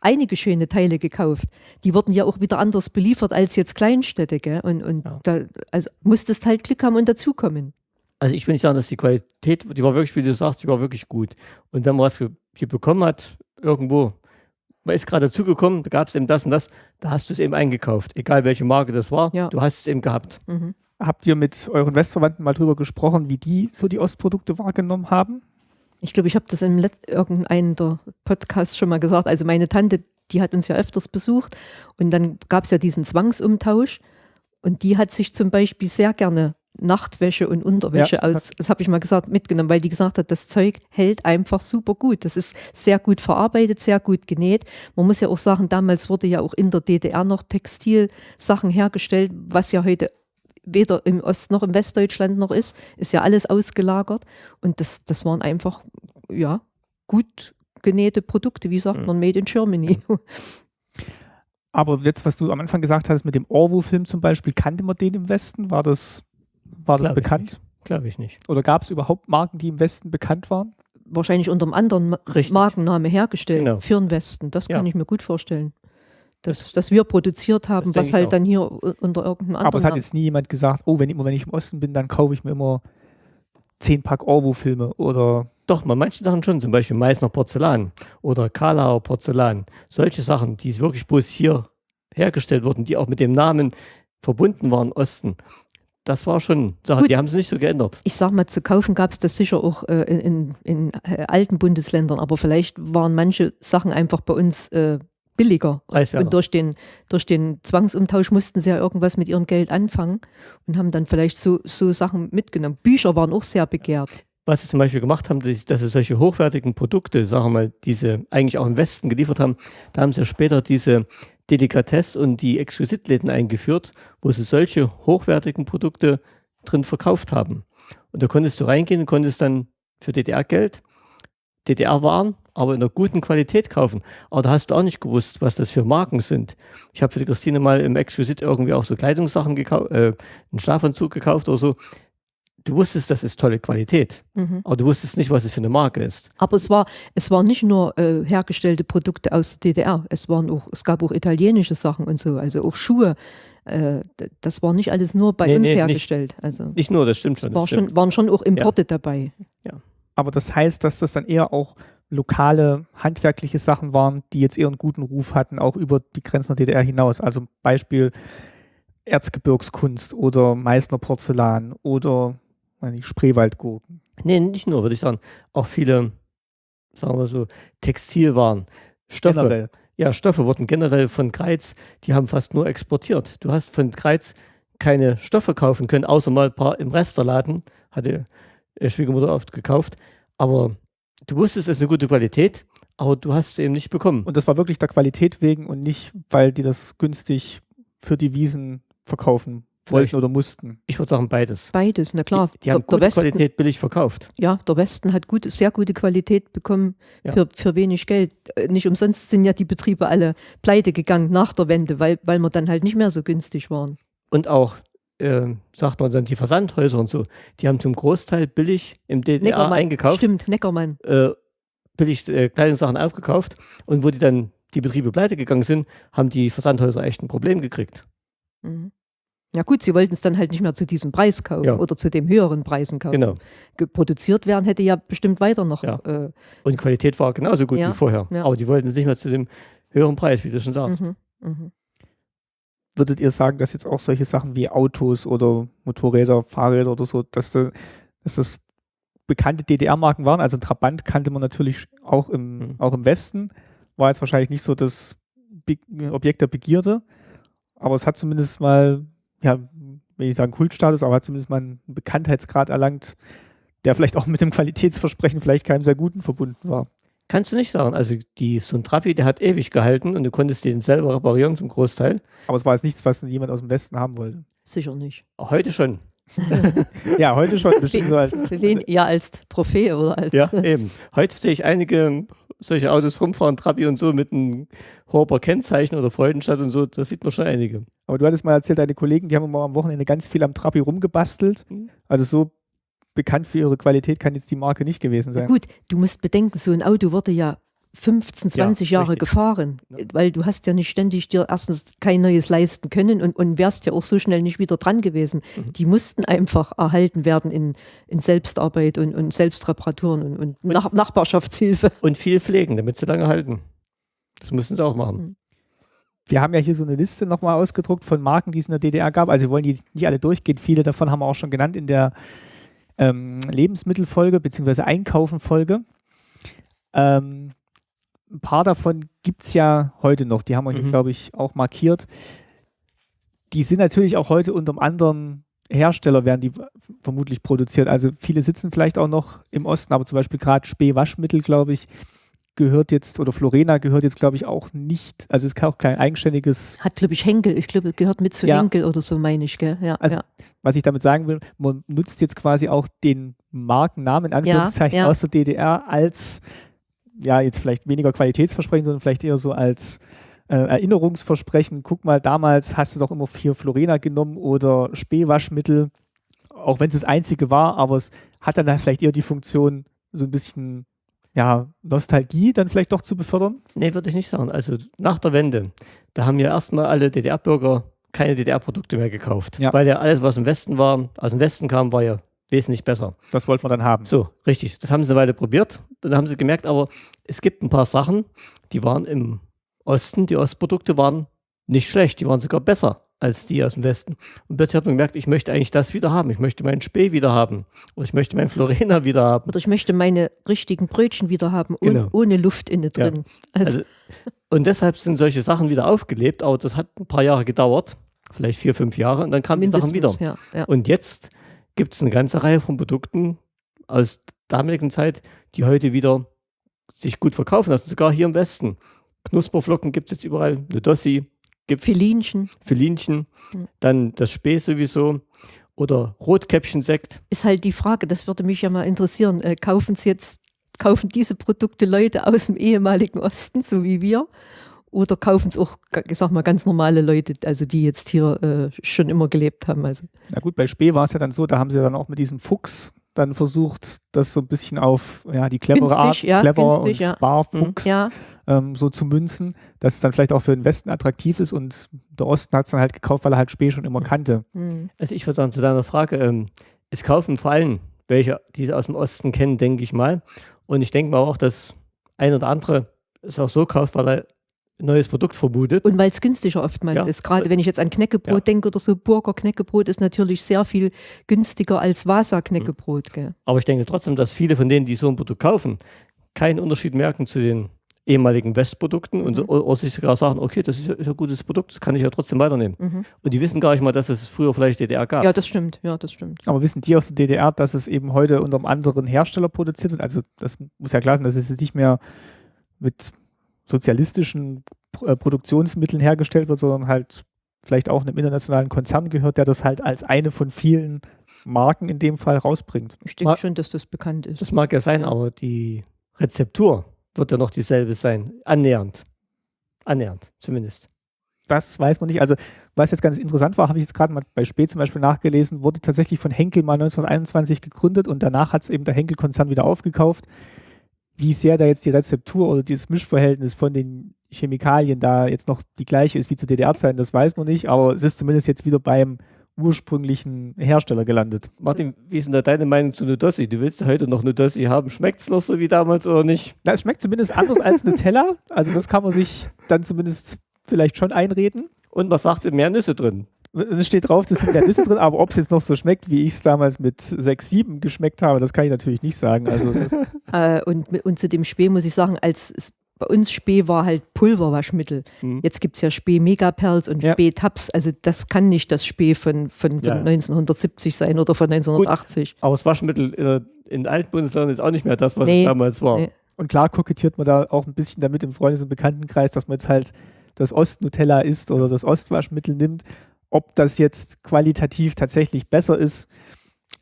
einige schöne Teile gekauft. Die wurden ja auch wieder anders beliefert als jetzt Kleinstädte. Gell? Und, und Ja. da also musstest halt Glück haben und dazukommen. Also ich will nicht sagen, dass die Qualität, die war wirklich, wie du sagst, die war wirklich gut. Und wenn man was hier bekommen hat, irgendwo, man ist gerade dazugekommen, da gab es eben das und das, da hast du es eben eingekauft. Egal welche Marke das war, Ja. du hast es eben gehabt. Mhm. Habt ihr mit euren Westverwandten mal drüber gesprochen, wie die so die Ostprodukte wahrgenommen haben? Ich glaube, ich habe das in irgendeinem der Podcasts schon mal gesagt. Also meine Tante, die hat uns ja öfters besucht und dann gab es ja diesen Zwangsumtausch und die hat sich zum Beispiel sehr gerne Nachtwäsche und Unterwäsche Ja, aus, das habe ich mal gesagt, mitgenommen, weil die gesagt hat, das Zeug hält einfach super gut. Das ist sehr gut verarbeitet, sehr gut genäht. Man muss ja auch sagen, damals wurde ja auch in der DDR noch Textilsachen hergestellt, was ja heute weder im Ost- noch im Westdeutschland noch ist, ist ja alles ausgelagert. Und das, das waren einfach, ja, gut genähte Produkte, wie sagt Mhm. man, made in Germany. Aber jetzt, was du am Anfang gesagt hast mit dem Orwo-Film zum Beispiel, kannte man den im Westen? War das, war das Glaub bekannt? Glaube ich nicht. Oder gab es überhaupt Marken, die im Westen bekannt waren? Wahrscheinlich unter einem anderen Richtig. Markenname hergestellt Genau. für den Westen. Das Ja. kann ich mir gut vorstellen. Dass, dass wir produziert haben, Das was halt auch. dann hier unter irgendeinem anderen Aber es hat jetzt nie jemand gesagt, oh, wenn, immer wenn ich im Osten bin, dann kaufe ich mir immer zehn Pack Orwo-Filme oder Doch, bei manchen Sachen schon, zum Beispiel Meißner Porzellan oder Karlauer Porzellan. Solche Sachen, die wirklich bloß hier hergestellt wurden, die auch mit dem Namen verbunden waren, Osten. Das war schon Sache, Gut. die haben sie nicht so geändert. ich sag mal, zu kaufen gab es das sicher auch äh, in, in, in äh, alten Bundesländern, aber vielleicht waren manche Sachen einfach bei uns äh, billiger. Preiswerter. Und durch den, durch den Zwangsumtausch mussten sie ja irgendwas mit ihrem Geld anfangen und haben dann vielleicht so, so Sachen mitgenommen. Bücher waren auch sehr begehrt. was sie zum Beispiel gemacht haben, dass dass sie solche hochwertigen Produkte, sagen wir mal, diese eigentlich auch im Westen geliefert haben, da haben sie ja später diese Delikatesse und die Exquisitläden eingeführt, wo sie solche hochwertigen Produkte drin verkauft haben. Und da konntest du reingehen und konntest dann für DDR-Geld DDR-Waren, aber in einer guten Qualität kaufen. Aber da hast du auch nicht gewusst, was das für Marken sind. Ich habe für die Christine mal im Exquisit irgendwie auch so Kleidungssachen gekauft, äh, einen Schlafanzug gekauft oder so. Du wusstest, das ist tolle Qualität, Mhm. aber du wusstest nicht, was es für eine Marke ist. Aber es war, es waren nicht nur äh, hergestellte Produkte aus der DDR, es waren auch, es gab auch italienische Sachen und so, also auch Schuhe. Äh, das war nicht alles nur bei Nee, uns nee, nicht- hergestellt. Also Nicht nur, das stimmt es schon. war Das stimmt. schon, waren schon auch Importe dabei. Aber das heißt, dass das dann eher auch lokale handwerkliche Sachen waren, die jetzt eher einen guten Ruf hatten, auch über die Grenzen der DDR hinaus. Also Beispiel Erzgebirgskunst oder Meißner Porzellan oder nicht, Spreewaldgurken. Nee, nicht nur, würde ich sagen. Auch viele, sagen wir so, Textilwaren, Stoffe. Generell. Ja, Stoffe wurden generell von Kreiz, die haben fast nur exportiert. Du hast von Kreiz keine Stoffe kaufen können, außer mal ein paar im Resterladen, hatte Schwiegermutter oft gekauft. Aber du wusstest, es ist eine gute Qualität, aber du hast es eben nicht bekommen. Und das war wirklich der Qualität wegen und nicht, weil die das günstig für die Wiesen verkaufen. Wollten oder mussten. Ich würde sagen, beides. Beides, na klar. Die, die haben der, der, gute Westen, Qualität billig verkauft. ja, der Westen hat gute, sehr gute Qualität bekommen Ja. für, für wenig Geld. Äh, Nicht umsonst sind ja die Betriebe alle pleite gegangen nach der Wende, weil, weil wir dann halt nicht mehr so günstig waren. Und auch, äh, sagt man dann, die Versandhäuser und so, die haben zum Großteil billig im DDR Neckermann, eingekauft. Stimmt, Neckermann. äh, billig äh, Kleidungssachen aufgekauft und wo die dann die Betriebe pleite gegangen sind, haben die Versandhäuser echt ein Problem gekriegt. Mhm. Ja gut, sie wollten es dann halt nicht mehr zu diesem Preis kaufen Ja. oder zu dem höheren Preisen kaufen. Genau. Ge- Produziert werden hätte ja bestimmt weiter noch. Ja. Äh, Und die Qualität war genauso gut Ja, wie vorher. ja. Aber die wollten es nicht mehr zu dem höheren Preis, wie du schon sagst. mhm, mhm. Würdet ihr sagen, dass jetzt auch solche Sachen wie Autos oder Motorräder, Fahrräder oder so, dass, da, dass das bekannte DDR-Marken waren? Also Trabant kannte man natürlich auch im, Mhm. auch im Westen, war jetzt wahrscheinlich nicht so das Be Objekt der Begierde, aber es hat zumindest mal, ja, will ich sagen Kultstatus, aber hat zumindest mal einen Bekanntheitsgrad erlangt, der vielleicht auch mit dem Qualitätsversprechen vielleicht keinem sehr guten verbunden war. Kannst du nicht sagen. Also die, so ein Trabi, der hat ewig gehalten und du konntest den selber reparieren zum Großteil. Aber es war jetzt nichts, was jemand aus dem Westen haben wollte. Sicher nicht. Auch heute schon. Ja, heute schon bestimmt so als Wen, eher als Trophäe oder als. Ja, eben. Heute sehe ich einige solche Autos rumfahren, Trabi und so mit einem Horber Kennzeichen oder Freudenstadt und so. Da sieht man schon einige. Aber du hattest mal erzählt, deine Kollegen, die haben immer am Wochenende ganz viel am Trabi rumgebastelt. Mhm. Also so bekannt für ihre Qualität kann jetzt die Marke nicht gewesen Ja, sein. gut, du musst bedenken, so ein Auto wurde ja 15, 20 Ja, Jahre richtig. gefahren, weil du hast ja nicht ständig dir erstens kein neues leisten können und, und wärst ja auch so schnell nicht wieder dran gewesen. Mhm. Die mussten einfach erhalten werden in, in Selbstarbeit und, und Selbstreparaturen und, und Nach Nachbarschaftshilfe. Und viel pflegen, damit sie lange halten. Das müssen sie auch machen. Wir haben ja hier so eine Liste nochmal ausgedruckt von Marken, die es in der DDR gab. Also wir wollen die nicht alle durchgehen. Viele davon haben wir auch schon genannt in der ähm, Lebensmittelfolge bzw. Einkaufen-Folge. Ähm, ein paar davon gibt es ja heute noch. Die haben wir hier, Mhm. glaube ich, auch markiert. Die sind natürlich auch heute unter einem anderen Hersteller, werden die vermutlich produziert. Also viele sitzen vielleicht auch noch im Osten, aber zum Beispiel gerade Spee Waschmittel, glaube ich, gehört jetzt, oder Florena gehört jetzt, glaube ich, auch nicht, also es ist auch kein eigenständiges, Hat, glaube ich, Henkel, ich glaube, gehört mit zu Ja. Henkel oder so, meine ich, gell? Ja, Also ja. was ich damit sagen will, man nutzt jetzt quasi auch den Markennamen in Anführungszeichen aus der DDR als, ja, jetzt vielleicht weniger Qualitätsversprechen, sondern vielleicht eher so als äh, Erinnerungsversprechen. Guck mal, damals hast du doch immer vier Florena genommen oder Spähwaschmittel, auch wenn es das einzige war, aber es hat dann vielleicht eher die Funktion, so ein bisschen ja, Nostalgie dann vielleicht doch zu befördern. Nee, würde ich nicht sagen. Also nach der Wende, da haben ja erstmal alle DDR-Bürger keine DDR-Produkte mehr gekauft. Ja. Weil ja alles, was im Westen war, aus dem Westen kam, war ja wesentlich besser. Das wollte man dann haben. So, richtig. Das haben sie eine Weile probiert. Dann haben sie gemerkt, aber es gibt ein paar Sachen, die waren im Osten, die Ostprodukte waren nicht schlecht, die waren sogar besser als die aus dem Westen. Und plötzlich hat man gemerkt, ich möchte eigentlich das wieder haben. Ich möchte meinen Spee wieder haben. Oder ich möchte meinen Florena wieder haben. Oder ich möchte meine richtigen Brötchen wieder haben, ohne, Genau. ohne Luft innen Ja. drin. Also, Also, und deshalb sind solche Sachen wieder aufgelebt, aber das hat ein paar Jahre gedauert, vielleicht vier, fünf Jahre, und dann kamen die Sachen wieder. mindestens, ja, ja. Und jetzt gibt es eine ganze Reihe von Produkten aus damaligen Zeit, die heute wieder sich gut verkaufen lassen, sogar hier im Westen. Knusperflocken gibt es jetzt überall, Nudossi, gibt Filinchen Filinchen, Mhm. dann das Spee sowieso oder Rotkäppchensekt. ist halt die Frage, das würde mich ja mal interessieren. Äh, kaufen Sie jetzt, kaufen diese Produkte Leute aus dem ehemaligen Osten, so wie wir? Oder kaufen es auch, ich sag mal, ganz normale Leute, also die jetzt hier äh, schon immer gelebt haben? Also, Na gut, bei Spee war es ja dann so, da haben sie dann auch mit diesem Fuchs dann versucht, das so ein bisschen auf ja, die clevere Art, ja, clever günstig, und ja. Sparfuchs ja, ähm, so zu münzen, dass es dann vielleicht auch für den Westen attraktiv ist und der Osten hat es dann halt gekauft, weil er halt Spee schon immer kannte. hm. Also ich würde sagen, zu deiner Frage, ähm, es kaufen vor allem welche, die sie aus dem Osten kennen, denke ich mal. Und ich denke mal auch, dass ein oder andere es auch so kauft, weil er neues Produkt vermutet. Und weil es günstiger oftmals Ja. ist. Gerade wenn ich jetzt an Knäckebrot Ja. denke oder so, Burger Knäckebrot ist natürlich sehr viel günstiger als Vasa Knäckebrot. Gell? Aber ich denke trotzdem, dass viele von denen, die so ein Produkt kaufen, keinen Unterschied merken zu den ehemaligen Westprodukten und Mhm. oder, oder sich sogar sagen, okay, das ist, ja- ist ein gutes Produkt, das kann ich ja trotzdem weiternehmen. Mhm. Und die wissen gar nicht mal, dass es früher vielleicht DDR gab. Ja, das stimmt. Ja, das stimmt. Aber wissen die aus der DDR, dass es eben heute unter einem anderen Hersteller produziert wird? Also das muss ja klar sein, dass es jetzt nicht mehr mit sozialistischen äh, Produktionsmitteln hergestellt wird, sondern halt vielleicht auch einem internationalen Konzern gehört, der das halt als eine von vielen Marken in dem Fall rausbringt. Ich denke schon, dass das bekannt ist. Das mag ja sein, aber die Rezeptur wird ja noch dieselbe sein. Annähernd. Annähernd, zumindest. Das weiß man nicht. Also, was jetzt ganz interessant war, habe ich jetzt gerade mal bei Spee zum Beispiel nachgelesen, wurde tatsächlich von Henkel mal 1921 gegründet und danach hat es eben der Henkel-Konzern wieder aufgekauft. Wie sehr da jetzt die Rezeptur oder dieses Mischverhältnis von den Chemikalien da jetzt noch die gleiche ist wie zu DDR-Zeiten, das weiß man nicht, aber es ist zumindest jetzt wieder beim ursprünglichen Hersteller gelandet. Martin, wie ist denn da deine Meinung zu Nudossi? Du willst ja heute noch Nudossi haben. Schmeckt es noch so wie damals oder nicht? Na, es schmeckt zumindest anders als Nutella, also das kann man sich dann zumindest vielleicht schon einreden. Und was sagt ihr? Mehr Nüsse drin? Es steht drauf, es sind mehr Nüsse drin, aber ob es jetzt noch so schmeckt, wie ich es damals mit 6, 7 geschmeckt habe, das kann ich natürlich nicht sagen. Also das, Äh, und, und zu dem Spee muss ich sagen, als bei uns Spee war halt Pulverwaschmittel. Mhm. Jetzt gibt es ja Spee Megaperls und Ja. Spee Tabs. Also das kann nicht das Spee von, von, von Ja. 1970 sein oder von 1980. Aber das Waschmittel in, der- in alten Bundesländern ist auch nicht mehr das, was Nee. es damals war. Nee. und klar kokettiert man da auch ein bisschen damit im Freundes- und Bekanntenkreis, dass man jetzt halt das Ost-Nutella isst oder das Ostwaschmittel nimmt. Ob das jetzt qualitativ tatsächlich besser ist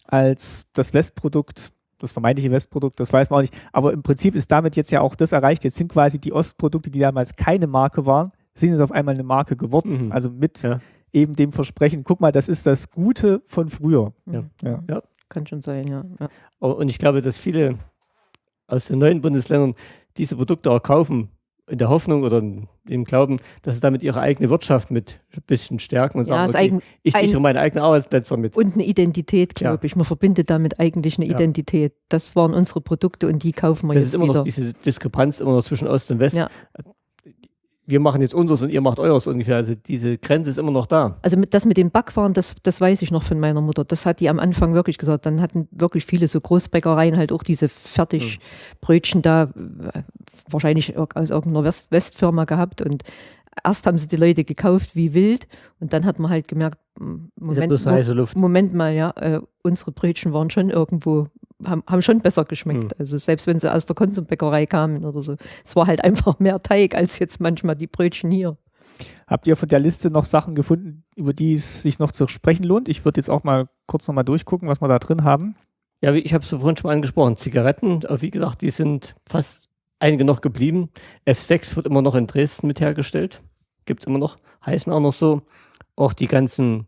als das Westprodukt, das vermeintliche Westprodukt, das weiß man auch nicht. Aber im Prinzip ist damit jetzt ja auch das erreicht. Jetzt sind quasi die Ostprodukte, die damals keine Marke waren, sind jetzt auf einmal eine Marke geworden. Mhm. Also mit Ja. eben dem Versprechen, guck mal, das ist das Gute von früher. Ja. Ja. Kann schon sein, ja. ja. Aber- Und ich glaube, dass viele aus den neuen Bundesländern diese Produkte auch kaufen, in der Hoffnung oder im Glauben, dass sie damit ihre eigene Wirtschaft mit ein bisschen stärken und Ja, sagen, okay, ich sichere meine eigenen Arbeitsplätze mit. und eine Identität, Ja. glaube ich. Man verbindet damit eigentlich eine Ja. Identität. Das waren unsere Produkte und die kaufen wir Das jetzt ist immer wieder. noch diese Diskrepanz immer noch zwischen Ost und West. Wir machen jetzt unseres und ihr macht eures ungefähr. Also diese Grenze ist immer noch da. Also mit, das mit dem Backwaren, das, das weiß ich noch von meiner Mutter. Das hat die am Anfang wirklich gesagt. Dann hatten wirklich viele so Großbäckereien halt auch diese Fertigbrötchen da, äh, wahrscheinlich aus irgendeiner West Westfirma gehabt. Und erst haben sie die Leute gekauft wie wild. Und dann hat man halt gemerkt, Moment. Moment mal, ja, äh, unsere Brötchen waren schon irgendwo, haben, haben schon besser geschmeckt. Hm. Also selbst wenn sie aus der Konsumbäckerei kamen oder so. Es war halt einfach mehr Teig als jetzt manchmal die Brötchen hier. Habt ihr von der Liste noch Sachen gefunden, über die es sich noch zu sprechen lohnt? Ich würde jetzt auch mal kurz nochmal durchgucken, was wir da drin haben. Ja, ich habe es vorhin schon mal angesprochen. Zigaretten, aber wie gesagt, die sind fast einige noch geblieben. F6 wird immer noch in Dresden mit hergestellt. Gibt es immer noch. Heißen auch noch so. Auch die ganzen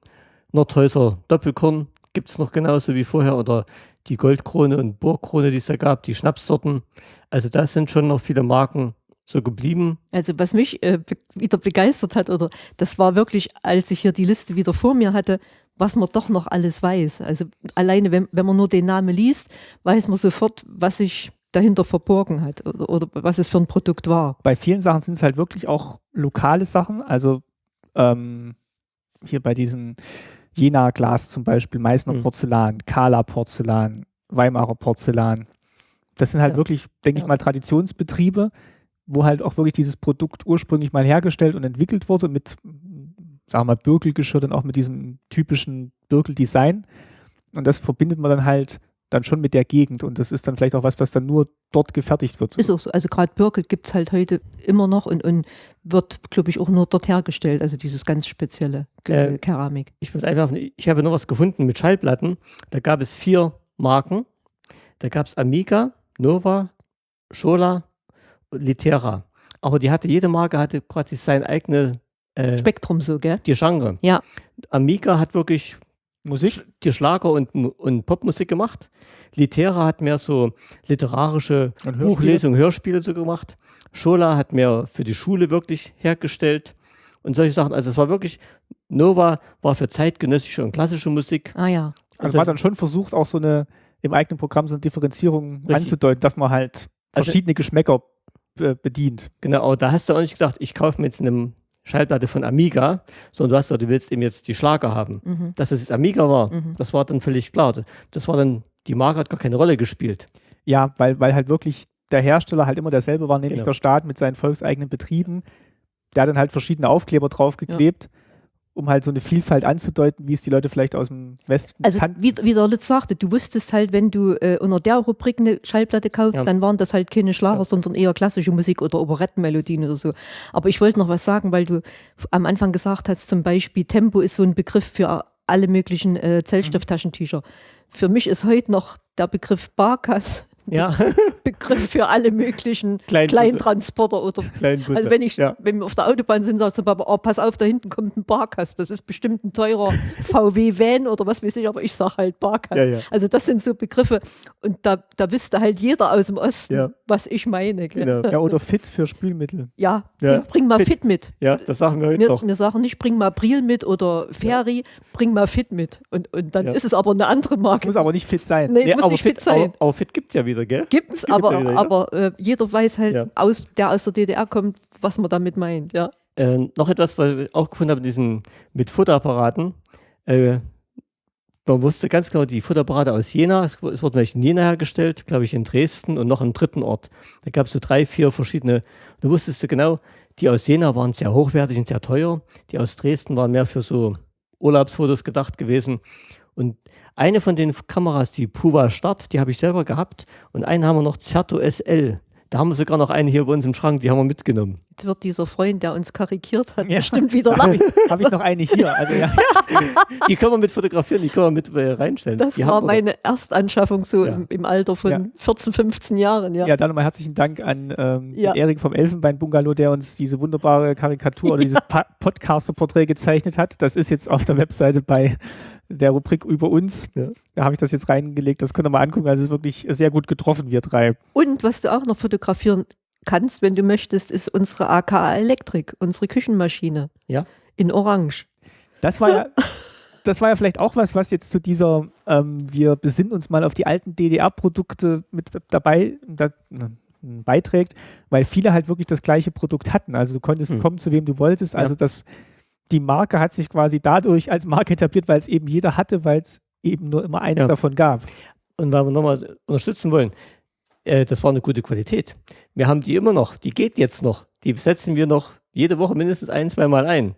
Nordhäuser Doppelkorn gibt es noch genauso wie vorher. Oder die Goldkrone und Burgkrone, die es da gab, die Schnapssorten. Also da sind schon noch viele Marken so geblieben. Also was mich äh, be wieder begeistert hat, oder das war wirklich, als ich hier die Liste wieder vor mir hatte, was man doch noch alles weiß. Also alleine, wenn, wenn man nur den Namen liest, weiß man sofort, was sich dahinter verborgen hat oder, oder was es für ein Produkt war. Bei vielen Sachen sind es halt wirklich auch lokale Sachen. Also ähm, hier bei diesen Jena Glas zum Beispiel, Meißner Mhm. Porzellan, Kala Porzellan, Weimarer Porzellan. Das sind halt Ja. wirklich, denke ich Ja. mal, Traditionsbetriebe, wo halt auch wirklich dieses Produkt ursprünglich mal hergestellt und entwickelt wurde mit, sagen wir mal, Birkelgeschirr, dann auch mit diesem typischen Birkel-Design. Und das verbindet man dann halt dann schon mit der Gegend. Und das ist dann vielleicht auch was, was dann nur dort gefertigt wird. Ist auch so. Also gerade Birkel gibt es halt heute immer noch und, und wird, glaube ich, auch nur dort hergestellt. Also dieses ganz spezielle Äh, Keramik. Ich muss einfach, ich habe noch was gefunden mit Schallplatten. Da gab es vier Marken. Da gab es Amiga, Nova, Schola und Litera. Aber die hatte, jede Marke hatte quasi sein eigene äh, Spektrum so, gell? die Genre. Ja. Amiga hat wirklich Musik? Die Schlager und, und Popmusik gemacht. Litera hat mehr so literarische Hörspiele? Buchlesungen, Hörspiele so gemacht. Schola hat mehr für die Schule wirklich hergestellt und solche Sachen. Also es war wirklich, Nova war für zeitgenössische und klassische Musik. Ah ja. Also, Also- man hat dann schon versucht, auch so eine im eigenen Programm so eine Differenzierung Richtig. anzudeuten, dass man halt Also- verschiedene Geschmäcker äh, bedient. Genau, aber da hast du auch nicht gedacht, ich kaufe mir jetzt eine Schallplatte von Amiga, sondern du hast gesagt, du willst eben jetzt die Schlager haben. Mhm. Dass es jetzt Amiga war, Mhm. das war dann völlig klar. Das war dann, die Marke hat gar keine Rolle gespielt. Ja, weil, weil halt wirklich der Hersteller halt immer derselbe war, nämlich Genau. der Staat mit seinen volkseigenen Betrieben. Der hat dann halt verschiedene Aufkleber draufgeklebt, um halt so eine Vielfalt anzudeuten, wie es die Leute vielleicht aus dem Westen Also kannten. wie, wie der Lutz sagte, du wusstest halt, wenn du äh, unter der Rubrik eine Schallplatte kaufst, Ja. dann waren das halt keine Schlager, Ja. sondern eher klassische Musik oder Operettenmelodien oder so. Aber ich wollte noch was sagen, weil du am Anfang gesagt hast, zum Beispiel Tempo ist so ein Begriff für alle möglichen äh, Zellstofftaschentücher. Für mich ist heute noch der Begriff Barkas Ja, Begriff für alle möglichen Kleinbusse. Kleintransporter oder kleinen Busse. Also wenn ich, ja. wenn wir auf der Autobahn sind, sagt der Papa, oh, pass auf, da hinten kommt ein Barkas. Das ist bestimmt ein teurer VW-Van oder was weiß ich, aber ich sage halt Barkas. Ja, ja. Also das sind so Begriffe und da, da wüsste halt jeder aus dem Osten, Ja. was ich meine. Genau. Ja, oder Fit für Spülmittel. Ja, Ja. Bring, bring mal Fit. Fit, mit. ja, das sagen wir heute Wir, noch. wir sagen nicht, bring mal Bril mit oder Ferry, bring mal Fit mit. Und, und dann Ja. ist es aber eine andere Das Marke. muss aber nicht fit sein. nee, Ja, muss aber nicht fit, fit sein. Aber, aber fit gibt es ja wieder, gell? Gibt es, Gibt's aber, ja wieder, ja. aber äh, jeder weiß halt, Ja. aus, der aus der DDR kommt, was man damit meint. Ja. Äh, noch etwas, was ich auch gefunden habe, diesen, mit Fotoapparaten. Äh, man wusste ganz genau, die Fotoapparate aus Jena, es, es wurden welche in Jena hergestellt, glaube ich in Dresden und noch im dritten Ort. Da gab es so drei, vier verschiedene. Da wusstest du genau, die aus Jena waren sehr hochwertig und sehr teuer. Die aus Dresden waren mehr für so Urlaubsfotos gedacht gewesen. Und eine von den Kameras, die Puva Start, die habe ich selber gehabt. Und einen haben wir noch Certo SL. Da haben wir sogar noch eine hier bei uns im Schrank, die haben wir mitgenommen. Jetzt wird dieser Freund, der uns karikiert hat, Ja. bestimmt wieder Habe lachen. ich, hab ich noch eine hier. Also ja, Die können wir mit fotografieren, die können wir mit äh, reinstellen. Das die war meine Erstanschaffung so Ja. im, im Alter von Ja. 14, 15 Jahren. Ja. ja, dann nochmal herzlichen Dank an ähm, Erik vom Elfenbein-Bungalow, der uns diese wunderbare Karikatur oder dieses Pa- Podcaster-Porträt gezeichnet hat. Das ist jetzt auf der Webseite bei der Rubrik über uns. Ja. Da habe ich das jetzt reingelegt. Das könnt ihr mal angucken. Also es ist wirklich sehr gut getroffen, wir drei. Und was du auch noch fotografieren kannst, wenn du möchtest, ist unsere AKA Elektrik, unsere Küchenmaschine. Ja. In Orange. Das war ja, das war ja vielleicht auch was, was jetzt zu dieser, ähm, wir besinnen uns mal auf die alten DDR-Produkte mit dabei da, n- beiträgt, weil viele halt wirklich das gleiche Produkt hatten. Also du konntest Hm. kommen, zu wem du wolltest. Ja. Also das, die Marke hat sich quasi dadurch als Marke etabliert, weil es eben jeder hatte, weil es eben nur immer eins Ja. davon gab. Und weil wir nochmal unterstützen wollen, äh, das war eine gute Qualität. Wir haben die immer noch, die geht jetzt noch. Die setzen wir noch jede Woche mindestens ein, zwei Mal ein.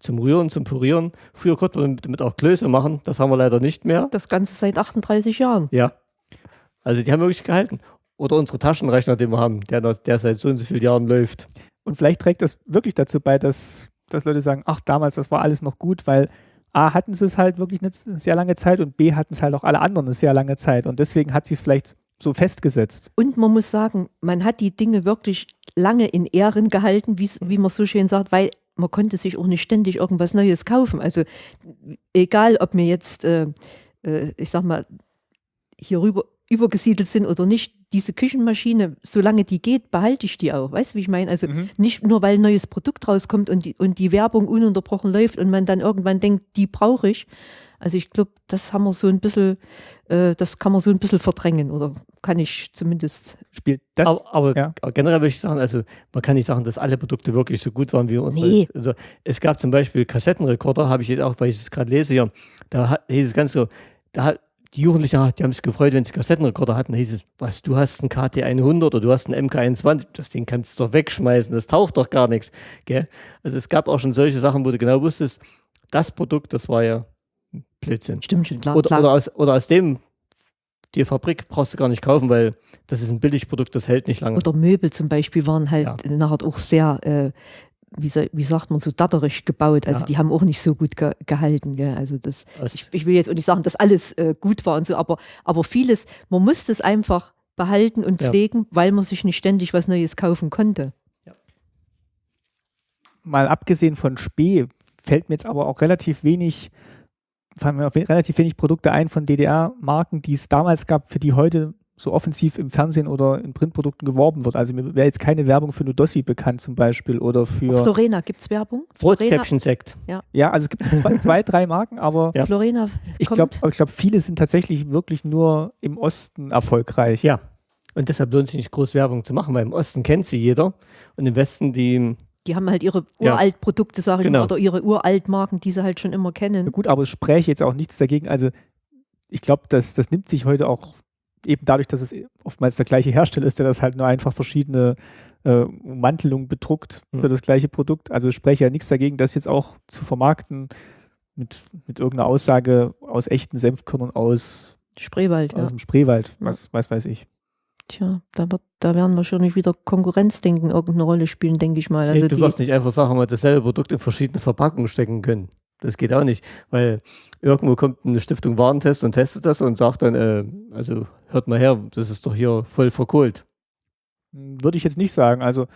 Zum Rühren, zum Purieren. Früher konnte man damit auch Klöße machen, das haben wir leider nicht mehr. Das Ganze seit 38 Jahren. Ja. Also die haben wirklich gehalten. Oder unsere Taschenrechner, den wir haben, der, der seit so und so vielen Jahren läuft. Und vielleicht trägt das wirklich dazu bei, dass, dass Leute sagen, ach, damals, das war alles noch gut, weil A, hatten sie es halt wirklich eine sehr lange Zeit und B, hatten es halt auch alle anderen eine sehr lange Zeit. Und deswegen hat sie es vielleicht so festgesetzt. Und man muss sagen, man hat die Dinge wirklich lange in Ehren gehalten, wie's- wie man so schön sagt, weil man konnte sich auch nicht ständig irgendwas Neues kaufen. Also egal, ob wir jetzt, äh, äh, ich sag mal, hier rüber übergesiedelt sind oder nicht, diese Küchenmaschine, solange die geht, behalte ich die auch. Weißt du, wie ich meine? Also Mhm. nicht nur, weil ein neues Produkt rauskommt und die, und die Werbung ununterbrochen läuft und man dann irgendwann denkt, die brauche ich. Also ich glaube, das haben wir so ein bisschen, äh, das kann man so ein bisschen verdrängen oder kann ich zumindest. Spielt das? Aber, aber ja. generell würde ich sagen, also man kann nicht sagen, dass alle Produkte wirklich so gut waren wie unsere. Nee. Also es gab zum Beispiel Kassettenrekorder, habe ich jetzt auch, weil ich es gerade lese hier, da hieß es ganz so, da hat die Jugendlichen, die haben sich gefreut, wenn sie Kassettenrekorder hatten. Da hieß es, was, du hast einen KT100 oder du hast einen MK21, das Ding kannst du doch wegschmeißen, das taucht doch gar nichts. Gell? Also es gab auch schon solche Sachen, wo du genau wusstest, das Produkt, das war ja Blödsinn. Stimmt schon, klar. Oder, klar. oder, aus, oder aus dem, die Fabrik brauchst du gar nicht kaufen, weil das ist ein Billigprodukt, das hält nicht lange. Oder Möbel zum Beispiel waren halt Ja. nachher auch sehr, äh, wie, wie sagt man, so datterig gebaut. Also Ja. die haben auch nicht so gut ge gehalten. Gell? Also das, Aus- ich, ich will jetzt auch nicht sagen, dass alles äh, gut war und so, aber, aber vieles, man musste es einfach behalten und Ja. pflegen, weil man sich nicht ständig was Neues kaufen konnte. mal abgesehen von Spee fällt mir jetzt aber auch relativ wenig, fallen mir relativ wenig Produkte ein von DDR-Marken, die es damals gab, für die heute so offensiv im Fernsehen oder in Printprodukten geworben wird. Also mir wäre jetzt keine Werbung für Nudossi bekannt zum Beispiel oder für, Florena, gibt es Werbung? Florena, Rotkäppchen-Sekt. ja, also es gibt zwei, zwei drei Marken, aber Ja. Florena ich kommt. glaube, ich glaub, viele sind tatsächlich wirklich nur im Osten erfolgreich. Ja. Und deshalb lohnt es sich nicht groß Werbung zu machen, weil im Osten kennt sie jeder und im Westen die, die haben halt ihre Ja. uralt Produkte, sage ich Genau. mal, oder ihre uralt Marken, die sie halt schon immer Ja, kennen. gut, aber es spräche jetzt auch nichts dagegen. Also ich glaube, das, das nimmt sich heute auch eben dadurch, dass es oftmals der gleiche Hersteller ist, der das halt nur einfach verschiedene äh, Ummantelungen bedruckt Mhm. für das gleiche Produkt. Also es spreche ja nichts dagegen, das jetzt auch zu vermarkten mit, mit irgendeiner Aussage aus echten Senfkörnern aus, Spreewald, ja. aus dem Spreewald, Ja. was, was weiß ich. Tja, da, wird, da werden wahrscheinlich wieder Konkurrenzdenken irgendeine Rolle spielen, denke ich mal. Also nee, du die, wirst nicht einfach sagen, wir dasselbe Produkt in verschiedene Verpackungen stecken können. Das geht auch nicht, weil irgendwo kommt eine Stiftung Warentest und testet das und sagt dann, äh, also hört mal her, das ist doch hier voll verkohlt. Würde ich jetzt nicht sagen. Also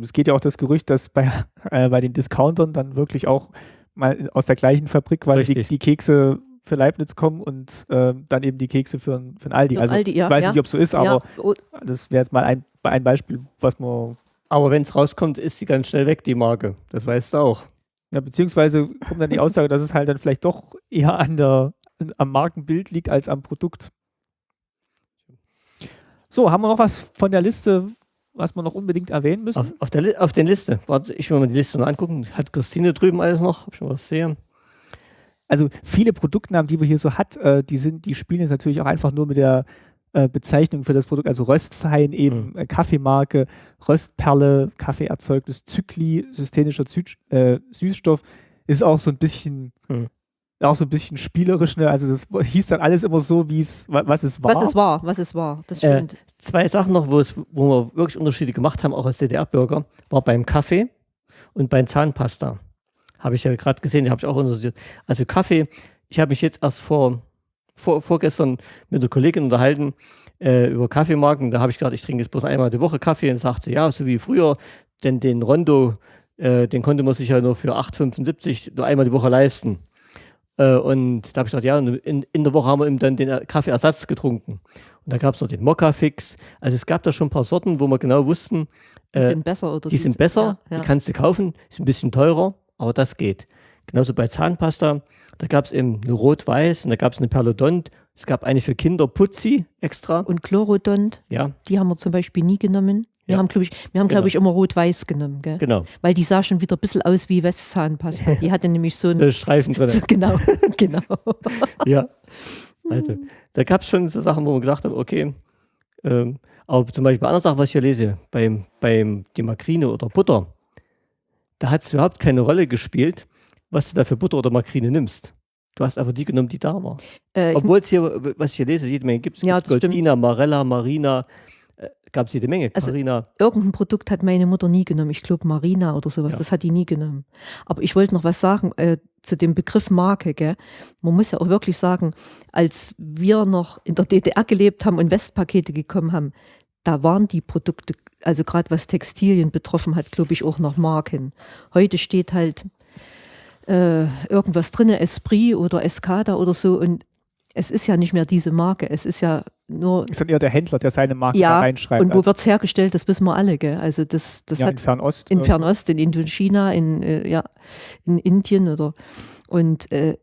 es geht ja auch das Gerücht, dass bei, äh, bei den Discountern dann wirklich auch mal aus der gleichen Fabrik quasi die, die Kekse für Leibniz kommen und äh, dann eben die Kekse für, ein- für ein Aldi. Für Also Aldi, ja, ich weiß ja. nicht, ob es so ist, aber ja, oh, das wäre jetzt mal ein, ein Beispiel, was man, Aber wenn es rauskommt, ist sie ganz schnell weg, die Marke. Das weißt du auch. Ja, beziehungsweise kommt dann die Aussage, dass es halt dann vielleicht doch eher an der, am Markenbild liegt als am Produkt. So, haben wir noch was von der Liste, was wir noch unbedingt erwähnen müssen? Auf, auf, der, auf den Liste. Warte, ich will mal die Liste noch angucken. Hat Christine drüben alles noch? Hab ich schon was sehen? also viele Produktnamen, die wir hier so hat, äh, die sind, die spielen jetzt natürlich auch einfach nur mit der äh, Bezeichnung für das Produkt, also Röstfein eben, äh, Kaffeemarke, Röstperle, Kaffeeerzeugnis, Zykli, systemischer Zü äh, Süßstoff, ist auch so ein bisschen, Mhm. auch so ein bisschen spielerisch, ne? also das hieß dann alles immer so, wie es, wa- was es war. was es war, was es war. Das Äh, stimmt. Zwei Sachen noch, wo, es, wo wir wirklich Unterschiede gemacht haben, auch als DDR-Bürger, war beim Kaffee und beim Zahnpasta. Habe ich ja gerade gesehen, habe ich auch interessiert. Also Kaffee, ich habe mich jetzt erst vor, vor, vorgestern mit einer Kollegin unterhalten äh, über Kaffeemarken. Da habe ich gesagt, ich trinke jetzt bloß einmal die Woche Kaffee und sagte, ja, so wie früher, denn den Rondo, äh, den konnte man sich ja nur für 8,75 nur einmal die Woche leisten. Äh, und da habe ich gesagt, ja, in, in der Woche haben wir eben dann den Kaffeeersatz getrunken. Und da gab es noch den Mokka-Fix. Also es gab da schon ein paar Sorten, wo wir genau wussten, Die äh, sind besser oder die sind besser, Ja, ja. die kannst du kaufen, ist ein bisschen teurer, aber das geht. Genauso bei Zahnpasta, da gab es eben eine Rot-Weiß und da gab es eine Perlodont. Es gab eine für Kinder, Putzi extra. Und Chlorodont, Ja, die haben wir zum Beispiel nie genommen. Wir Ja. haben, glaube ich, wir haben, Genau. glaube ich, immer rot-weiß genommen, gell? genau. weil die sah schon wieder ein bisschen aus wie Westzahnpasta. Die hatte nämlich so ein. So Streifen drin. So, genau, genau. ja. Also, da gab es schon so Sachen, wo man gesagt hat, okay, ähm, aber zum Beispiel bei anderen Sachen, was ich hier lese, beim, beim die Makrine oder Butter, da hat es überhaupt keine Rolle gespielt, was du da für Butter oder Makrine nimmst. Du hast einfach die genommen, die da war. Äh, Obwohl es hier, was ich hier lese, jede Menge gibt. Es Ja, gibt das stimmt. Goldina, Marella, Marina, äh, gab es jede Menge. Also- Carina. irgendein Produkt hat meine Mutter nie genommen. Ich glaube Marina oder sowas. Ja. Das hat die nie genommen. Aber ich wollte noch was sagen äh, zu dem Begriff Marke. Gell? Man muss ja auch wirklich sagen, als wir noch in der DDR gelebt haben und Westpakete gekommen haben, da waren die Produkte, also gerade was Textilien betroffen hat, glaube ich, auch noch Marken. Heute steht halt äh, irgendwas drin, Esprit oder Escada oder so und es ist ja nicht mehr diese Marke. Es ist ja nur ist dann eher der Händler, der seine Marke Ja, da reinschreibt. und wo also, wird es hergestellt, das wissen wir alle, gell? Also das, das ja, hat in Fernost. in Fernost, in Indochina, in, äh, ja, in Indien oder und äh,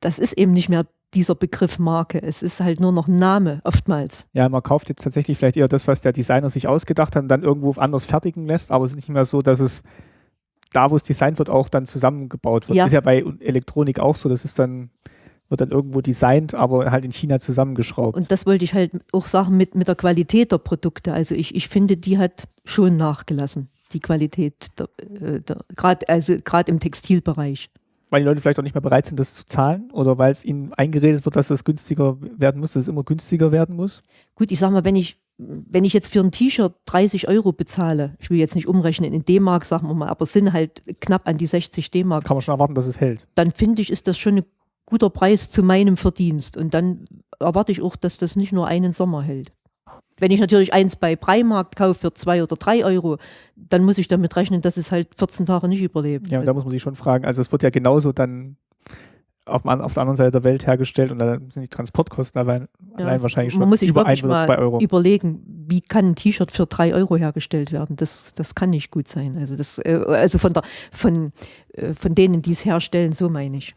das ist eben nicht mehr dieser Begriff Marke. Es ist halt nur noch Name oftmals. Ja, man kauft jetzt tatsächlich vielleicht eher das, was der Designer sich ausgedacht hat und dann irgendwo anders fertigen lässt, aber es ist nicht mehr so, dass es da, wo es designt wird, auch dann zusammengebaut wird. Ja. Ist ja bei Elektronik auch so, das ist dann, wird dann irgendwo designt, aber halt in China zusammengeschraubt. Und das wollte ich halt auch sagen mit, mit der Qualität der Produkte. Also ich, ich finde, die hat schon nachgelassen, die Qualität, äh, gerade also gerade im Textilbereich. weil die Leute vielleicht auch nicht mehr bereit sind, das zu zahlen oder weil es ihnen eingeredet wird, dass es günstiger werden muss, dass es immer günstiger werden muss. Gut, ich sag mal, wenn ich, wenn ich jetzt für ein T-Shirt 30 Euro bezahle, ich will jetzt nicht umrechnen in D-Mark, sagen wir mal, aber sind halt knapp an die 60 D-Mark, Kann man schon erwarten, dass es hält. dann finde ich, ist das schon ein guter Preis zu meinem Verdienst. Und dann erwarte ich auch, dass das nicht nur einen Sommer hält. Wenn ich natürlich eins bei Primark kaufe für zwei oder drei Euro, dann muss ich damit rechnen, dass es halt 14 Tage nicht überlebt. Ja, und da muss man sich schon fragen, also es wird ja genauso dann auf, auf der anderen Seite der Welt hergestellt und da sind die Transportkosten allein, Ja, allein wahrscheinlich schon man muss sich über ein oder zwei Euro. überlegen, wie kann ein T-Shirt für drei Euro hergestellt werden? Das, das kann nicht gut sein. Also, das, äh, also von, der, von, äh, von denen, die es herstellen, so meine ich.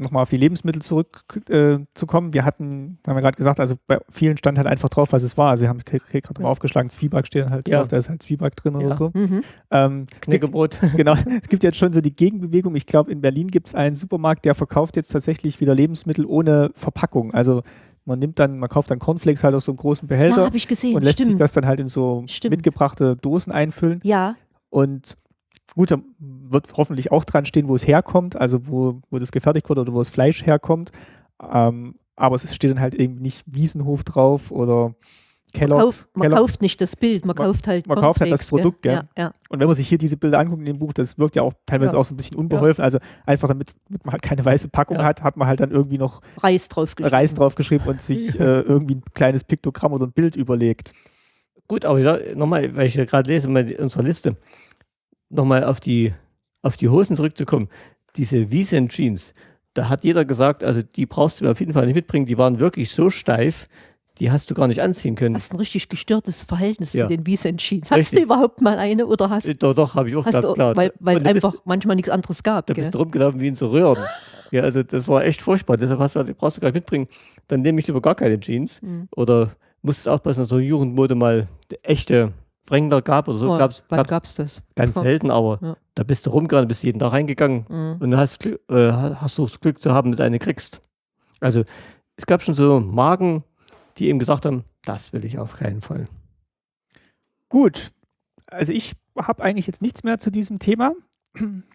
Nochmal auf die Lebensmittel zurückzukommen. Äh, wir hatten, haben wir gerade gesagt, also bei vielen stand halt einfach drauf, was es war. Also, Sie haben gerade Ja. aufgeschlagen, Zwieback steht halt Ja. drauf, da ist halt Zwieback drin oder Ja. so. mhm. Ähm, Knäckebrot. genau, es gibt jetzt schon so die Gegenbewegung. Ich glaube, in Berlin gibt es einen Supermarkt, der verkauft jetzt tatsächlich wieder Lebensmittel ohne Verpackung. Also man nimmt dann, man kauft dann Cornflakes halt aus so einem großen Behälter habe ich gesehen. und lässt sich Stimmt. das dann halt in so Stimmt. mitgebrachte Dosen einfüllen. ja, Und gut, da wird hoffentlich auch dran stehen, wo es herkommt, also wo, wo das gefertigt wurde oder wo das Fleisch herkommt. Ähm, aber es steht dann halt eben nicht Wiesenhof drauf oder man, Kellogg's. kauft, man Kellogg- kauft nicht das Bild, man, Man- kauft halt man kauft halt das Produkt, gell? Ja, ja. Und wenn man sich hier diese Bilder anguckt in dem Buch, das wirkt ja auch teilweise Ja. auch so ein bisschen unbeholfen. Also einfach damit, damit man halt keine weiße Packung Ja. hat, hat man halt dann irgendwie noch Reis drauf Reis draufgeschrieben und sich äh, irgendwie ein kleines Piktogramm oder ein Bild überlegt. Gut, aber ich sag, nochmal, weil ich ja gerade lese in unserer Liste, nochmal auf die, auf die Hosen zurückzukommen. Diese Wiesen Jeans, da hat jeder gesagt, also die brauchst du mir auf jeden Fall nicht mitbringen, die waren wirklich so steif, die hast du gar nicht anziehen können. Hast ein richtig gestörtes Verhältnis Ja. zu den Wiesen Jeans. Hast du überhaupt mal eine oder hast, Äh, Doch, doch, habe ich auch gehabt, du, klar. weil, weil es da bist- einfach manchmal nichts anderes gab. Da Gell? bist du rumgelaufen wie in so Röhren. ja, also das war echt furchtbar. Deshalb hast du, die brauchst du gar nicht mitbringen. Dann nehme ich lieber gar keine Jeans. Mhm. Oder musstest aufpassen, dass so Jugendmode mal echte Wrangler gab oder so. Oh, gab's, wann gab's gab's das? ganz Ja. selten, aber Ja. da bist du rumgegangen, bist jeden Tag reingegangen Mhm. und hast, äh, hast du das Glück zu haben, dass du eine kriegst. Also es gab schon so Marken, die eben gesagt haben, das will ich auf keinen Fall. Gut, also ich habe eigentlich jetzt nichts mehr zu diesem Thema.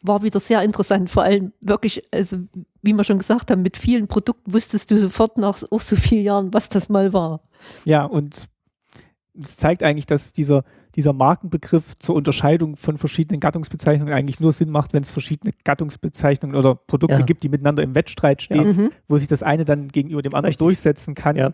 war wieder sehr interessant. Vor allem wirklich, also wie wir schon gesagt haben, mit vielen Produkten wusstest du sofort nach auch so vielen Jahren, was das mal war. Ja, und es zeigt eigentlich, dass dieser, dieser Markenbegriff zur Unterscheidung von verschiedenen Gattungsbezeichnungen eigentlich nur Sinn macht, wenn es verschiedene Gattungsbezeichnungen oder Produkte Ja. gibt, die miteinander im Wettstreit stehen, Mhm. wo sich das eine dann gegenüber dem anderen Richtig. durchsetzen kann. Ja.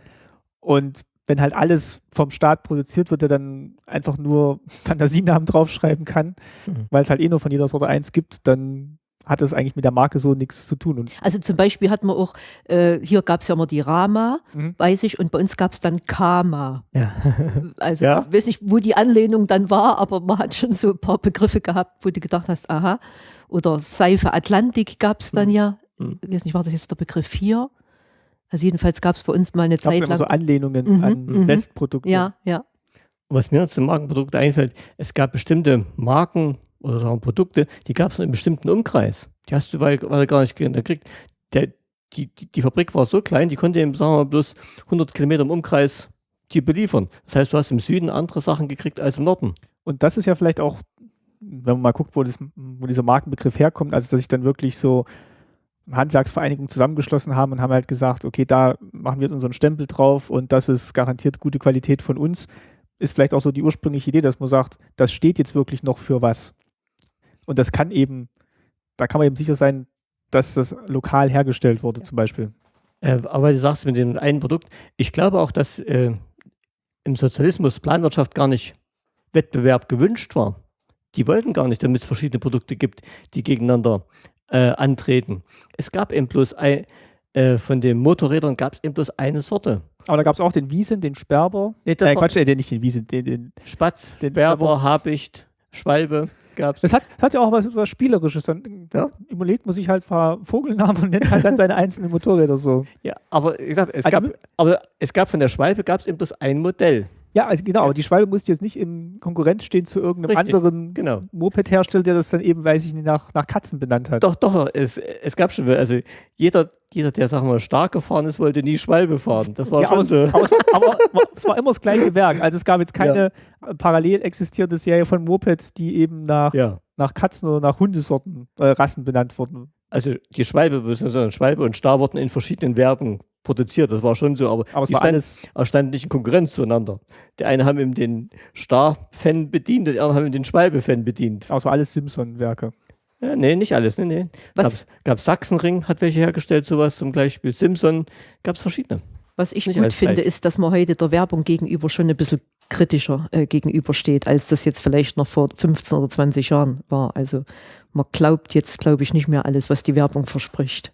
Und wenn halt alles vom Staat produziert wird, der dann einfach nur Fantasienamen draufschreiben kann, Mhm. weil es halt eh nur von jeder Sorte eins gibt, dann hat es eigentlich mit der Marke so nichts zu tun. Und Also zum Beispiel hatten wir auch, äh, hier gab es ja immer die Rama, Mhm. weiß ich, und bei uns gab es dann Kama. Ja. Also Ja. ich weiß nicht, wo die Anlehnung dann war, aber man hat schon so ein paar Begriffe gehabt, wo du gedacht hast, aha. Oder Seife Atlantik gab es dann Mhm. ja. Mhm. Ich weiß nicht, war das jetzt der Begriff hier? Also jedenfalls gab es bei uns mal eine Zeit lang. so Anlehnungen Mhm, an mhm. Westprodukte. ja, ja. Was mir zum Markenprodukt einfällt, es gab bestimmte Marken oder sagen Produkte, die gab es in einem bestimmten Umkreis. Die hast du weil gar nicht gekriegt. Der, die, die, die Fabrik war so klein, die konnte eben, sagen wir mal, bloß 100 Kilometer im Umkreis die beliefern. Das heißt, du hast im Süden andere Sachen gekriegt als im Norden. Und das ist ja vielleicht auch, wenn man mal guckt, wo, das, wo dieser Markenbegriff herkommt, also dass sich dann wirklich so Handwerksvereinigungen zusammengeschlossen haben und haben halt gesagt, okay, da machen wir jetzt unseren Stempel drauf und das ist garantiert gute Qualität von uns, ist vielleicht auch so die ursprüngliche Idee, dass man sagt, das steht jetzt wirklich noch für was. Und das kann eben, da kann man eben sicher sein, dass das lokal hergestellt wurde, zum Beispiel. Äh, aber du sagst mit dem einen Produkt, ich glaube auch, dass äh, im Sozialismus Planwirtschaft gar nicht Wettbewerb gewünscht war. Die wollten gar nicht, damit es verschiedene Produkte gibt, die gegeneinander äh, antreten. Es gab eben bloß ein, äh, von den Motorrädern gab es eben bloß eine Sorte. Aber da gab es auch den Wiesen, den Sperber, Nee, äh, Quatsch, äh, den- nicht den Wiesen, den, den Spatz, Den- Berber, Habicht, Schwalbe. Gab's. Das hat, das hat ja auch was, was Spielerisches. Dann Ja. überlegt man sich halt ein paar Vogelnamen und nennt halt dann seine einzelnen Motorräder so. Ja, aber wie gesagt, es Also- gab, aber es gab von der Schwalbe gab es eben bloß ein Modell. Ja, also genau, aber die Schwalbe musste jetzt nicht in Konkurrenz stehen zu irgendeinem Richtig, anderen genau. Moped-Hersteller, der das dann eben, weiß ich nicht, nach, nach Katzen benannt hat. Doch, doch, es, es gab schon, also jeder, jeder, der sagen wir mal stark gefahren ist, wollte nie Schwalbe fahren. Das war Ja, schon so. aber, es, aber war- es war immer das gleiche Werk. Also es gab jetzt keine äh, parallel existierende Serie von Mopeds, die eben nach, Ja. nach Katzen oder nach Hundesorten, äh, Rassen benannt wurden. Also die Schwalbe, beziehungsweise Schwalbe und Star wurden in verschiedenen Werken produziert. Das war schon so, aber, Aber es die standen, standen nicht in Konkurrenz zueinander. Der eine haben eben den Star-Fan bedient, der andere haben eben den Schwalbe-Fan bedient. aber es war alles Simpson-Werke. Ja, nee, nicht alles. Nee, nee. Was- Gab's, gab's Sachsenring, hat welche hergestellt, sowas zum Beispiel. Simpson, gab es verschiedene. Was ich Nicht gut finde, gleich. ist, dass man heute der Werbung gegenüber schon ein bisschen kritischer äh, gegenübersteht, als das jetzt vielleicht noch vor 15 oder 20 Jahren war. Also man glaubt jetzt, glaube ich, nicht mehr alles, was die Werbung verspricht.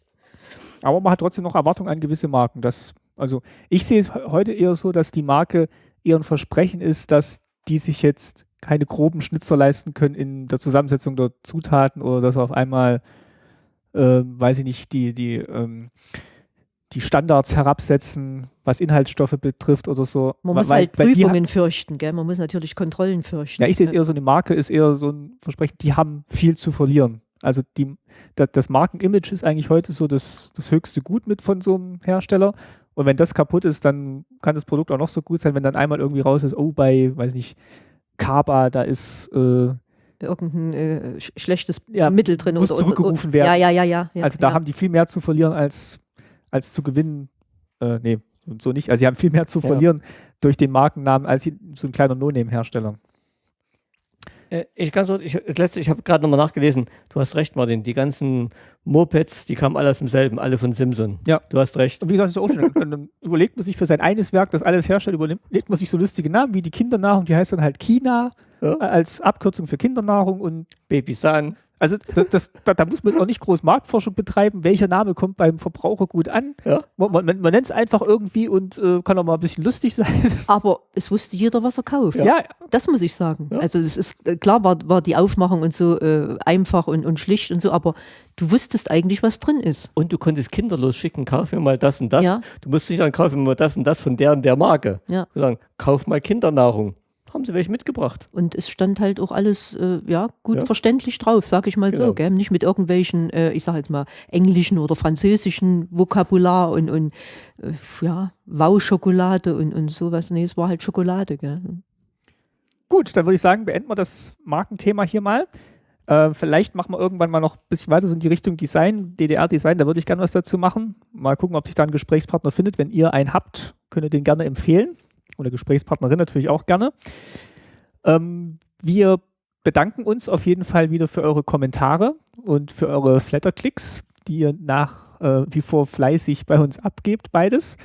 Aber man hat trotzdem noch Erwartungen an gewisse Marken. Das, also ich sehe es he- heute eher so, dass die Marke eher ein Versprechen ist, dass die sich jetzt keine groben Schnitzer leisten können in der Zusammensetzung der Zutaten oder dass auf einmal, äh, weiß ich nicht, die, die, ähm, die Standards herabsetzen, was Inhaltsstoffe betrifft oder so. Man Weil- muss halt weil die ha- Prüfungen fürchten, gell? man muss natürlich Kontrollen fürchten. Ja, ich sehe es eher so, eine Marke ist eher so ein Versprechen, die haben viel zu verlieren. Also die, das, Markenimage ist eigentlich heute so das, das höchste Gut mit von so einem Hersteller. Und wenn das kaputt ist, dann kann das Produkt auch noch so gut sein, wenn dann einmal irgendwie raus ist, oh, bei, weiß nicht, Kaba, da ist, äh, Irgendein äh, sch schlechtes Ja, Mittel drin. muss oder, zurückgerufen werden. Ja, ja, ja, ja. ja also da ja. haben die viel mehr zu verlieren als, als zu gewinnen. Äh, nee, so nicht. Also sie haben viel mehr zu Ja. verlieren durch den Markennamen als sie- so ein kleiner No-Name-Hersteller. Äh, ich ganz ich, das letzte, ich habe gerade nochmal nachgelesen. Du hast recht, Martin. Die ganzen Mopeds, die kamen alle aus demselben, alle von Simpson. Ja. Du hast recht. Und wie gesagt, das ist auch schon, überlegt man sich für sein eines Werk, das alles herstellt, überlegt man sich so lustige Namen wie die Kindernahrung, die heißt dann halt Kina Ja. äh, als Abkürzung für Kindernahrung und Baby San. Also das, das, da, da muss man auch nicht groß Marktforschung betreiben, welcher Name kommt beim Verbraucher gut an. Ja. Man, man, man nennt es einfach irgendwie und äh, kann auch mal ein bisschen lustig sein. Aber es wusste jeder, was er kauft. ja, Das muss ich sagen. Ja. Also es ist äh, klar war, war die Aufmachung und so äh, einfach und, und schlicht und so, aber du wusstest eigentlich, was drin ist. Und du konntest kinderlos schicken, kauf mir mal das und das. Ja. Du musst nicht sagen, kauf mir mal das und das von der und der Marke. Ja. Sagen, kauf mal Kindernahrung. Haben sie welche mitgebracht. Und es stand halt auch alles äh, ja, gut Ja. verständlich drauf, sag ich mal Genau. so. Gell? Nicht mit irgendwelchen, äh, ich sag jetzt mal, englischen oder französischen Vokabular und, und äh, ja, Wow-Schokolade und, und sowas. Nee, es war halt Schokolade. Gell? gut, dann würde ich sagen, beenden wir das Markenthema hier mal. Äh, vielleicht machen wir irgendwann mal noch ein bisschen weiter so in die Richtung Design, DDR-Design, da würde ich gerne was dazu machen. Mal gucken, ob sich da ein Gesprächspartner findet. Wenn ihr einen habt, könnt ihr den gerne empfehlen. Oder Gesprächspartnerin natürlich auch gerne. Ähm, wir bedanken uns auf jeden Fall wieder für eure Kommentare und für eure Flatterklicks, die ihr nach äh, wie vor fleißig bei uns abgebt, beides.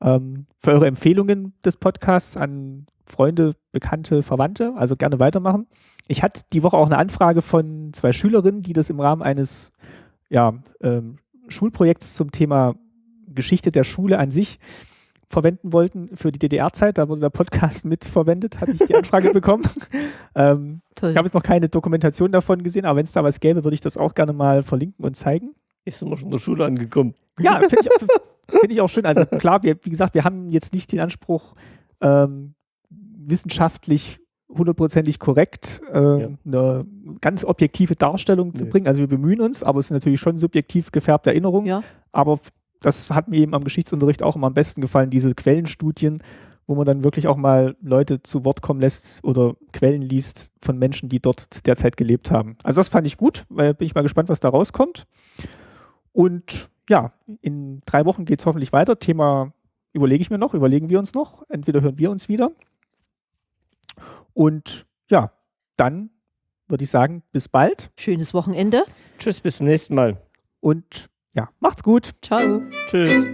Ähm, für eure Empfehlungen des Podcasts an Freunde, Bekannte, Verwandte, also gerne weitermachen. Ich hatte die Woche auch eine Anfrage von zwei Schülerinnen, die das im Rahmen eines ja, ähm, Schulprojekts zum Thema Geschichte der Schule an sich verwenden wollten für die DDR-Zeit. Da wurde der Podcast mitverwendet, habe ich die Anfrage bekommen. Ähm, Toll. ich habe jetzt noch keine Dokumentation davon gesehen, aber wenn es da was gäbe, würde ich das auch gerne mal verlinken und zeigen. Ist immer schon in der Schule angekommen. Ja, finde ich, find ich auch schön. Also klar, wir, wie gesagt, wir haben jetzt nicht den Anspruch, ähm, wissenschaftlich hundertprozentig korrekt äh, Ja. eine ganz objektive Darstellung zu Nee. bringen. Also wir bemühen uns, aber es ist natürlich schon subjektiv gefärbte Erinnerungen. Ja. Aber das hat mir eben am Geschichtsunterricht auch immer am besten gefallen, diese Quellenstudien, wo man dann wirklich auch mal Leute zu Wort kommen lässt oder Quellen liest von Menschen, die dort derzeit gelebt haben. Also das fand ich gut, weil bin ich mal gespannt, was da rauskommt. Und ja, in drei Wochen geht es hoffentlich weiter. Thema überlege ich mir noch, überlegen wir uns noch. Entweder hören wir uns wieder. Und ja, dann würde ich sagen, bis bald Schönes Wochenende. Tschüss, bis zum nächsten Mal. und ja, macht's gut. Ciao. Tschüss.